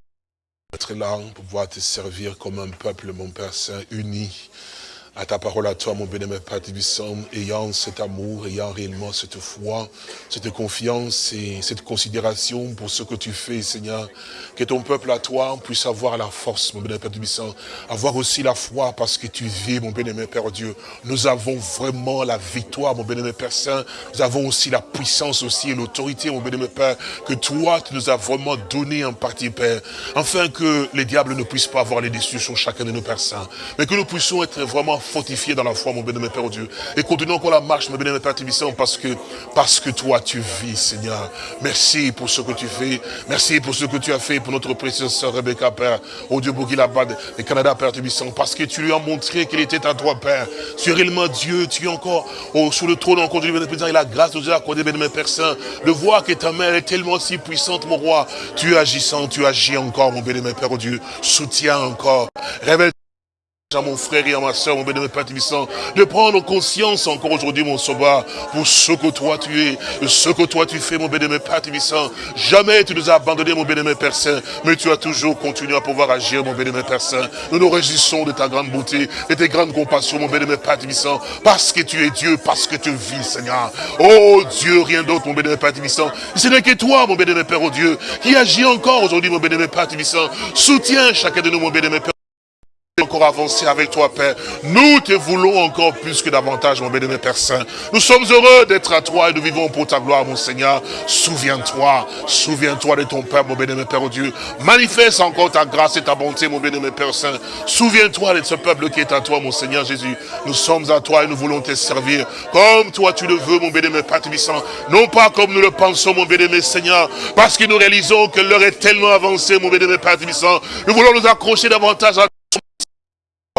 Être là pour pouvoir te servir comme un peuple, mon Père Saint, uni à ta parole à toi, mon bénémoine Père Tibissant, ayant cet amour, ayant réellement cette foi, cette confiance et cette considération pour ce que tu fais, Seigneur. Que ton peuple à toi puisse avoir la force, mon bénémoine Père Tibissant, avoir aussi la foi parce que tu vis, mon bénémoine Père Dieu. Nous avons vraiment la victoire, mon bénémoine Père Saint. Nous avons aussi la puissance aussi et l'autorité, mon bénémoine Père, que toi, tu nous as vraiment donné en partie, Père, afin que les diables ne puissent pas avoir les déçus sur chacun de nos Saints, mais que nous puissions être vraiment fortifié dans la foi, mon bénémoine Père Dieu. Et continuons encore la marche, mon bénémoine Père Tibissant, parce que, parce que toi, tu vis, Seigneur. Merci pour ce que tu fais. Merci pour ce que tu as fait pour notre précieuse sœur Rebecca, Père. Au Dieu Bad et Canada, Père Tibissant. Parce que tu lui as montré qu'il était à toi, Père. Tu es réellement Dieu. Tu es encore au, sous le trône, encore du président. Et la grâce de Dieu accordée, bénémoine Père Saint. De voir que ta mère est tellement si puissante, mon roi. Tu es agissant, tu agis encore, mon bénémoine Père Dieu. Soutiens encore. Révèle à mon frère et à ma soeur, mon bénémoine Père Tibissant, de prendre conscience encore aujourd'hui, mon sauveur, pour ce que toi tu es, ce que toi tu fais, mon bénémoine Père Tibissant. Jamais tu nous as abandonné, mon bénémoine Père Saint, mais tu as toujours continué à pouvoir agir, mon bénémoine Père Saint. Nous nous réjouissons de ta grande beauté, de tes grandes compassions, mon bénémoine Père Tibissant, parce que tu es Dieu, parce que tu vis, Seigneur. Oh Dieu, rien d'autre, mon bénémoine Père Tibissant. Ce n'est que toi, mon bénémoine Père, oh Dieu, qui agit encore aujourd'hui, mon bénémoine Père Tibissant. Soutiens chacun de nous, mon bénémoine Père encore avancer avec toi, Père. Nous te voulons encore plus que davantage, mon bénémoine Père Saint. Nous sommes heureux d'être à toi et nous vivons pour ta gloire, mon Seigneur. Souviens-toi, souviens-toi de ton Père, mon bénémoine Père oh Dieu. Manifeste encore ta grâce et ta bonté, mon bénémoine Père Saint. Souviens-toi de ce peuple qui est à toi, mon Seigneur Jésus. Nous sommes à toi et nous voulons te servir comme toi tu le veux, mon bénémoine Père Tibissant. Non pas comme nous le pensons, mon bénémoine Seigneur, parce que nous réalisons que l'heure est tellement avancée, mon bénémoine Père Tibissant. Nous voulons nous accrocher davantage à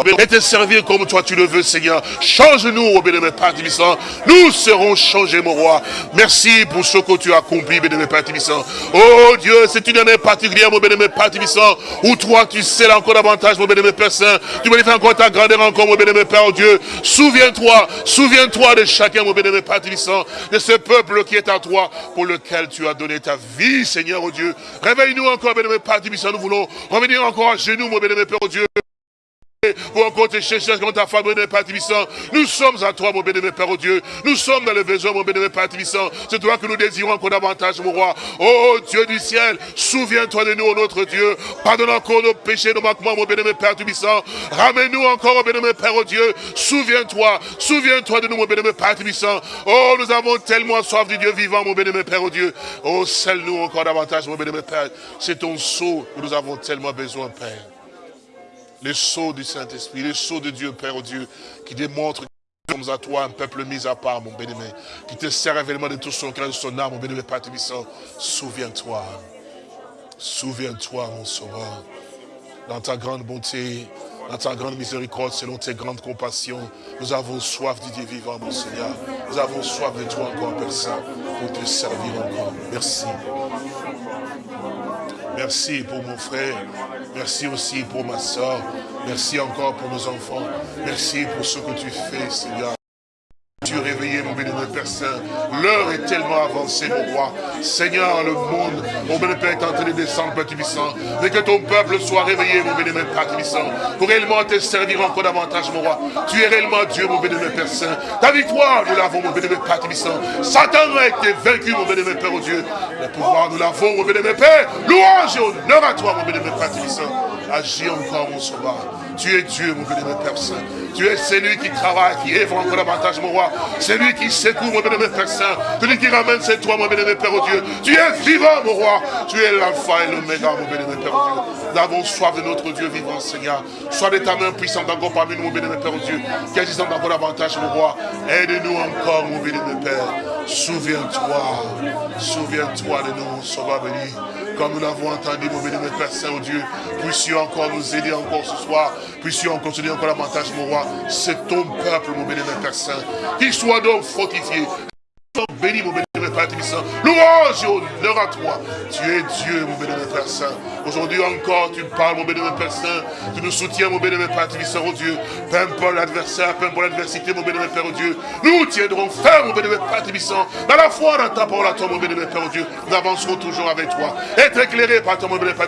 et te servir comme toi tu le veux, Seigneur. Change-nous, au bénémoine Père Tibissant. Nous serons changés, mon roi. Merci pour ce que tu as accompli, bénémoine Père Tibissant. Oh Dieu, c'est une année particulière, mon bénémoine Père Tibissant, où toi tu sais encore davantage, mon bénémoine Père Saint. Tu manifestes encore ta grandeur encore, mon bénémoine Père oh Dieu. Souviens-toi, souviens-toi de chacun, mon bénémoine Père Tibissant, de ce peuple qui est à toi, pour lequel tu as donné ta vie, Seigneur, oh Dieu. Réveille-nous encore, bénémoine Père Tibissant. Nous voulons revenir encore à genoux, mon bénémoine Père, oh Dieu. Pour encore te chercher comme ta femme, mon Père Tibissant. Nous sommes à toi, mon bénémoine Père, oh Dieu. Nous sommes dans le besoin, mon bénémoine Père Tibissant. C'est toi que nous désirons encore davantage, mon roi. Oh Dieu du ciel, souviens-toi de nous, notre Dieu. Pardonne encore nos péchés, nos manquements, mon bénémoine Père Tibissant. Ramène-nous encore, mon bénémoine Père, oh Dieu. Souviens-toi, souviens-toi de nous, mon bénémoine Père Tibissant. Oh, nous avons tellement soif du Dieu vivant, mon bénémoine Père, oh Dieu. Oh, scelle-nous encore davantage, mon bénémoine Père. C'est ton sceau que nous avons tellement besoin, Père les sceaux du Saint-Esprit, les sceaux de Dieu, Père Dieu, qui démontrent que nous sommes à toi, un peuple mis à part, mon bénémoine, qui te sert réellement de tout son cœur, de son âme, mon bénémoine, Père. Souviens-toi, souviens-toi, mon sauveur, dans ta grande bonté, dans ta grande miséricorde, selon tes grandes compassions, nous avons soif du Dieu vivant, mon Seigneur. Nous avons soif de toi encore, Père Saint, pour te servir encore. Merci. Merci pour mon frère. Merci aussi pour ma soeur. Merci encore pour nos enfants. Merci pour ce que tu fais, Seigneur. Tu es réveillé, mon bénémoine Père Saint. L'heure est tellement avancée, mon roi. Seigneur, le monde, mon bénémoine Père est en train de descendre, Père Tibissant. Mais que ton peuple soit réveillé, mon bénémoine Père Tibissant. Pour réellement te servir encore davantage, mon roi. Tu es réellement Dieu, mon bénémoine Père Saint. Ta victoire, nous l'avons, mon bénémoine Père Tibissant. Satan a été vaincu, mon bénémoine Père, oh Dieu. Le pouvoir, nous l'avons, mon bénémoine Père. Louange et honneur à toi, mon bénémoine Père Tibissant. Agis encore, mon sauveur. Tu es Dieu, mon béni, Père Saint. Tu es celui qui travaille, qui œuvre encore davantage, mon roi. C'est lui qui secoue, mon béni, Père Saint. Celui qui ramène, c'est toi, mon béni, Père oh Dieu. Tu es vivant, mon roi. Tu es l'alpha et l'oméga, mon béni, Père oh Dieu. Nous avons soif de notre Dieu vivant, Seigneur. Sois de ta main puissante encore parmi nous, mon béni, Père oh Dieu. Qui agissant encore davantage, mon roi. Aide-nous encore, mon béni, Père. Souviens-toi, souviens-toi de nous, Sauveur béni. Comme nous l'avons entendu, mon béni, Père Saint, oh Dieu, puissions encore nous aider encore ce soir, puissions continuer encore davantage, mon roi. C'est ton peuple, mon béni, Père Saint, qu'il soit donc fortifié, béni, mon béni, Père Tibissant. Louange et honneur à toi. Tu es Dieu, mon béni, Père Saint. Aujourd'hui encore, tu parles, mon béni, Père Saint. Tu nous soutiens, mon béni, Père Tibissant, oh Dieu. Peu importe l'adversaire, peu importe l'adversité, mon béni, Père, oh Dieu. Nous tiendrons ferme, mon béni, Père Tibissant. Dans la foi, dans ta parole à toi, mon béni, Père, oh Dieu. Nous avancerons toujours avec toi. Être éclairé par toi, mon béni, Père.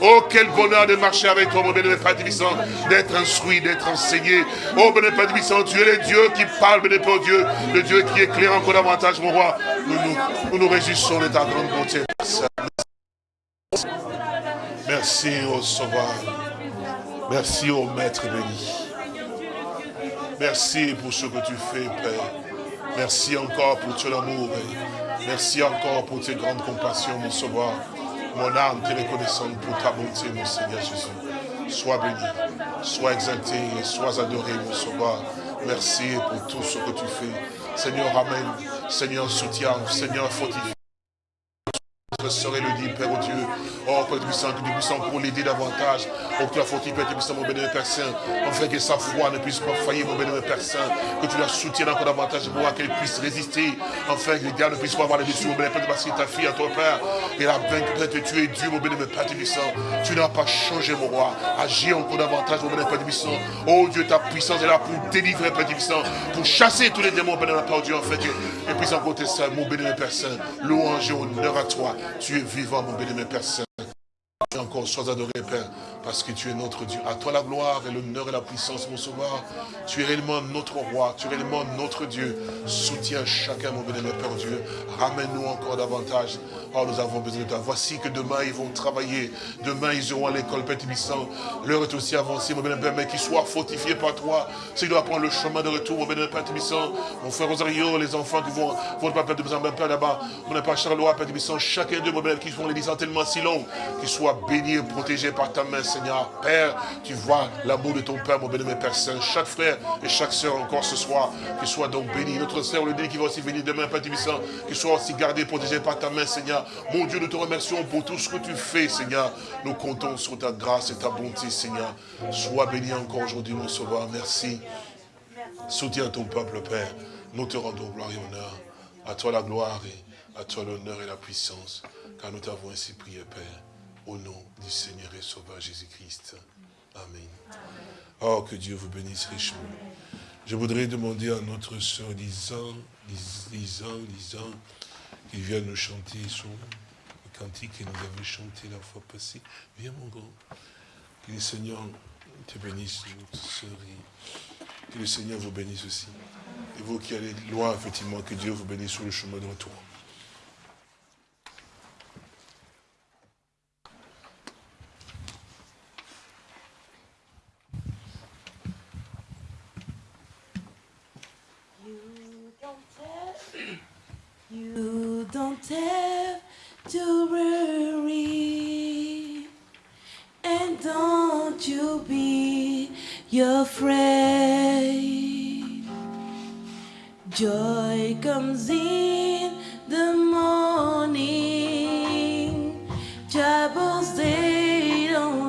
Oh, quel bonheur de marcher avec toi, mon béni, Père Tibissant. D'être instruit, d'être enseigné. Oh, béni, Père Tibissant, tu es le Dieu qui parle, béni, Père, oh Dieu. Le Dieu qui éclaire encore mon roi. Nous nous, nous, nous réjouissons de ta grande bonté. Merci au Sauveur. Merci au Maître béni. Merci pour ce que tu fais, Père. Merci encore pour ton amour. Merci encore pour tes grandes compassions, mon Sauveur. Mon âme te reconnaissante pour ta bonté, mon Seigneur Jésus. Sois béni, sois exalté et sois adoré, mon Sauveur. Merci pour tout ce que tu fais. Seigneur, amène. Seigneur, soutiens. Seigneur, fortifie. Je serai le dit, Père oh Dieu. Oh, Père puissant, que nous puissions pour l'aider davantage. Oh, que tu as fortifié, Père puissant, mon bénévole Père Saint. Afin que sa foi ne puisse pas faillir, mon bénévole Père Saint. Que tu la soutiennes encore davantage pour qu'elle puisse résister. Enfin, que les gars ne puissent pas avoir les dessus, mon bénévole Père, parce que ta fille à toi, Père. Et la vaincre, que tu es Dieu, mon bénévole Père puissant. Tu n'as pas changé, mon roi. Agis encore davantage, mon bénévole Père puissant. Oh Dieu, ta puissance est là pour délivrer, Père puissant. Pour chasser tous les démons, bénévole Père Dieu, en fait. Et puis encore tes mon bénévole Père Saint. Louange et honneur à toi. Tu es vivant, mon béni, Père Saint. Et encore, sois adoré, Père, parce que tu es notre Dieu. À toi la gloire et l'honneur et la puissance, mon sauveur. Tu es réellement notre roi, tu es réellement notre Dieu. Soutiens chacun, mon béni, Père Dieu. Ramène-nous encore davantage. Oh, nous avons besoin de toi. Voici que demain, ils vont travailler. Demain, ils iront à l'école, Père Tibissant. L'heure est aussi avancée, mon béni, Père, mais qu'ils soient fortifiés par toi. S'ils doivent prendre le chemin de retour, mon béni, Père Tibissant. Mon frère Rosario, les enfants qui vont, vont pas Père Tibissant, mon Père là-bas. Mon Père Charlois, Père Tibissant, chacun d'eux, mon béni, qui font les tellement si longues, qu'ils soient béni et protégé par ta main, Seigneur. Père, tu vois l'amour de ton Père, mon béni, Père Saint. Chaque frère et chaque soeur encore ce soir, qu'il soit donc béni. Notre sœur, le dit qui va aussi venir demain, Père Tibissant, qu'il soit aussi gardé, protégé par ta main, Seigneur. Mon Dieu, nous te remercions pour tout ce que tu fais, Seigneur. Nous comptons sur ta grâce et ta bonté, Seigneur. Sois béni encore aujourd'hui, mon Sauveur. Merci. Soutiens ton peuple, Père. Nous te rendons gloire et honneur. À toi la gloire et à toi l'honneur et la puissance. Car nous t'avons ainsi prié, Père. Au nom du Seigneur et Sauveur Jésus-Christ. Amen. Oh, que Dieu vous bénisse richement. Je voudrais demander à notre soeur Lisant, Lisant, Lisant, qu'il vienne nous chanter son cantique que nous avons chanté la fois passée. Viens mon grand. Que le Seigneur te bénisse, notre. Et que le Seigneur vous bénisse aussi. Et vous qui allez loin, effectivement, que Dieu vous bénisse sur le chemin de retour. You don't have to worry, and don't you be afraid. Joy comes in the morning, troubles they don't